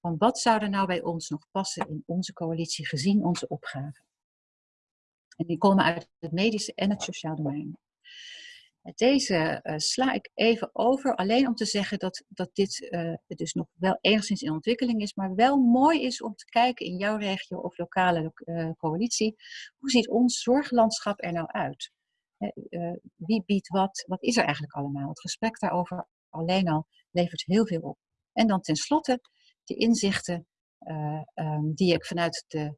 Van wat zou er nou bij ons nog passen in onze coalitie gezien onze opgave? En die komen uit het medische en het sociaal domein. Deze uh, sla ik even over, alleen om te zeggen dat, dat dit uh, dus nog wel enigszins in ontwikkeling is, maar wel mooi is om te kijken in jouw regio of lokale uh, coalitie, hoe ziet ons zorglandschap er nou uit? wie biedt wat? Wat is er eigenlijk allemaal? Het gesprek daarover alleen al levert heel veel op. En dan tenslotte de inzichten um, die ik vanuit de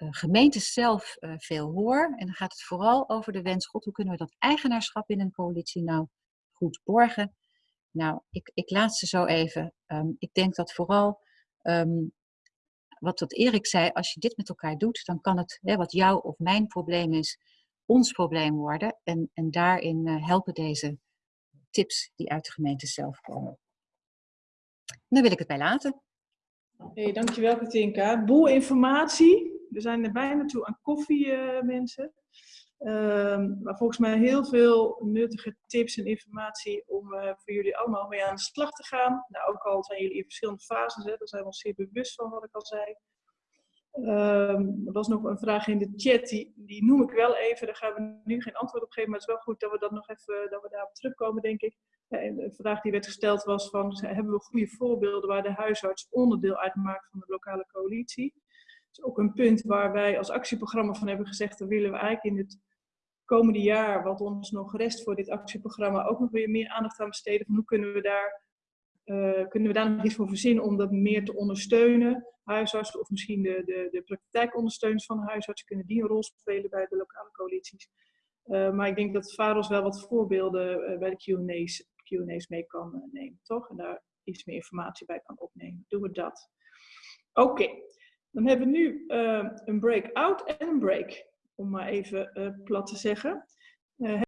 uh, gemeentes zelf uh, veel hoor. En dan gaat het vooral over de wens, god, hoe kunnen we dat eigenaarschap in een coalitie nou goed borgen? Nou, ik, ik laat ze zo even. Um, ik denk dat vooral, um, wat, wat Erik zei, als je dit met elkaar doet, dan kan het, hè, wat jouw of mijn probleem is, ons probleem worden. En, en daarin uh, helpen deze tips die uit de gemeente zelf komen. En daar wil ik het bij laten. Hey, dankjewel Katinka. Boel informatie we zijn er bijna toe aan koffie, uh, mensen. Um, maar volgens mij heel veel nuttige tips en informatie om uh, voor jullie allemaal mee aan de slag te gaan. Nou, ook al zijn jullie in verschillende fases, hè, daar zijn we ons zeer bewust van wat ik al zei. Um, er was nog een vraag in de chat, die, die noem ik wel even. Daar gaan we nu geen antwoord op geven, maar het is wel goed dat we dat nog even dat we daarop terugkomen, denk ik. De vraag die werd gesteld was van, hebben we goede voorbeelden waar de huisarts onderdeel uitmaakt van de lokale coalitie? Is ook een punt waar wij als actieprogramma van hebben gezegd, dat willen we eigenlijk in het komende jaar, wat ons nog rest voor dit actieprogramma, ook nog weer meer aandacht aan besteden. Van hoe kunnen we daar, uh, kunnen we daar nog iets voor verzinnen om dat meer te ondersteunen? Huisartsen of misschien de, de, de praktijkondersteuners van de huisarts kunnen die een rol spelen bij de lokale coalities. Uh, maar ik denk dat Faros wel wat voorbeelden uh, bij de Q&A's Q&A's mee kan nemen, toch? En daar iets meer informatie bij kan opnemen. Doen we dat. Oké. Dan hebben we nu uh, een break-out en een break, om maar even uh, plat te zeggen. Uh,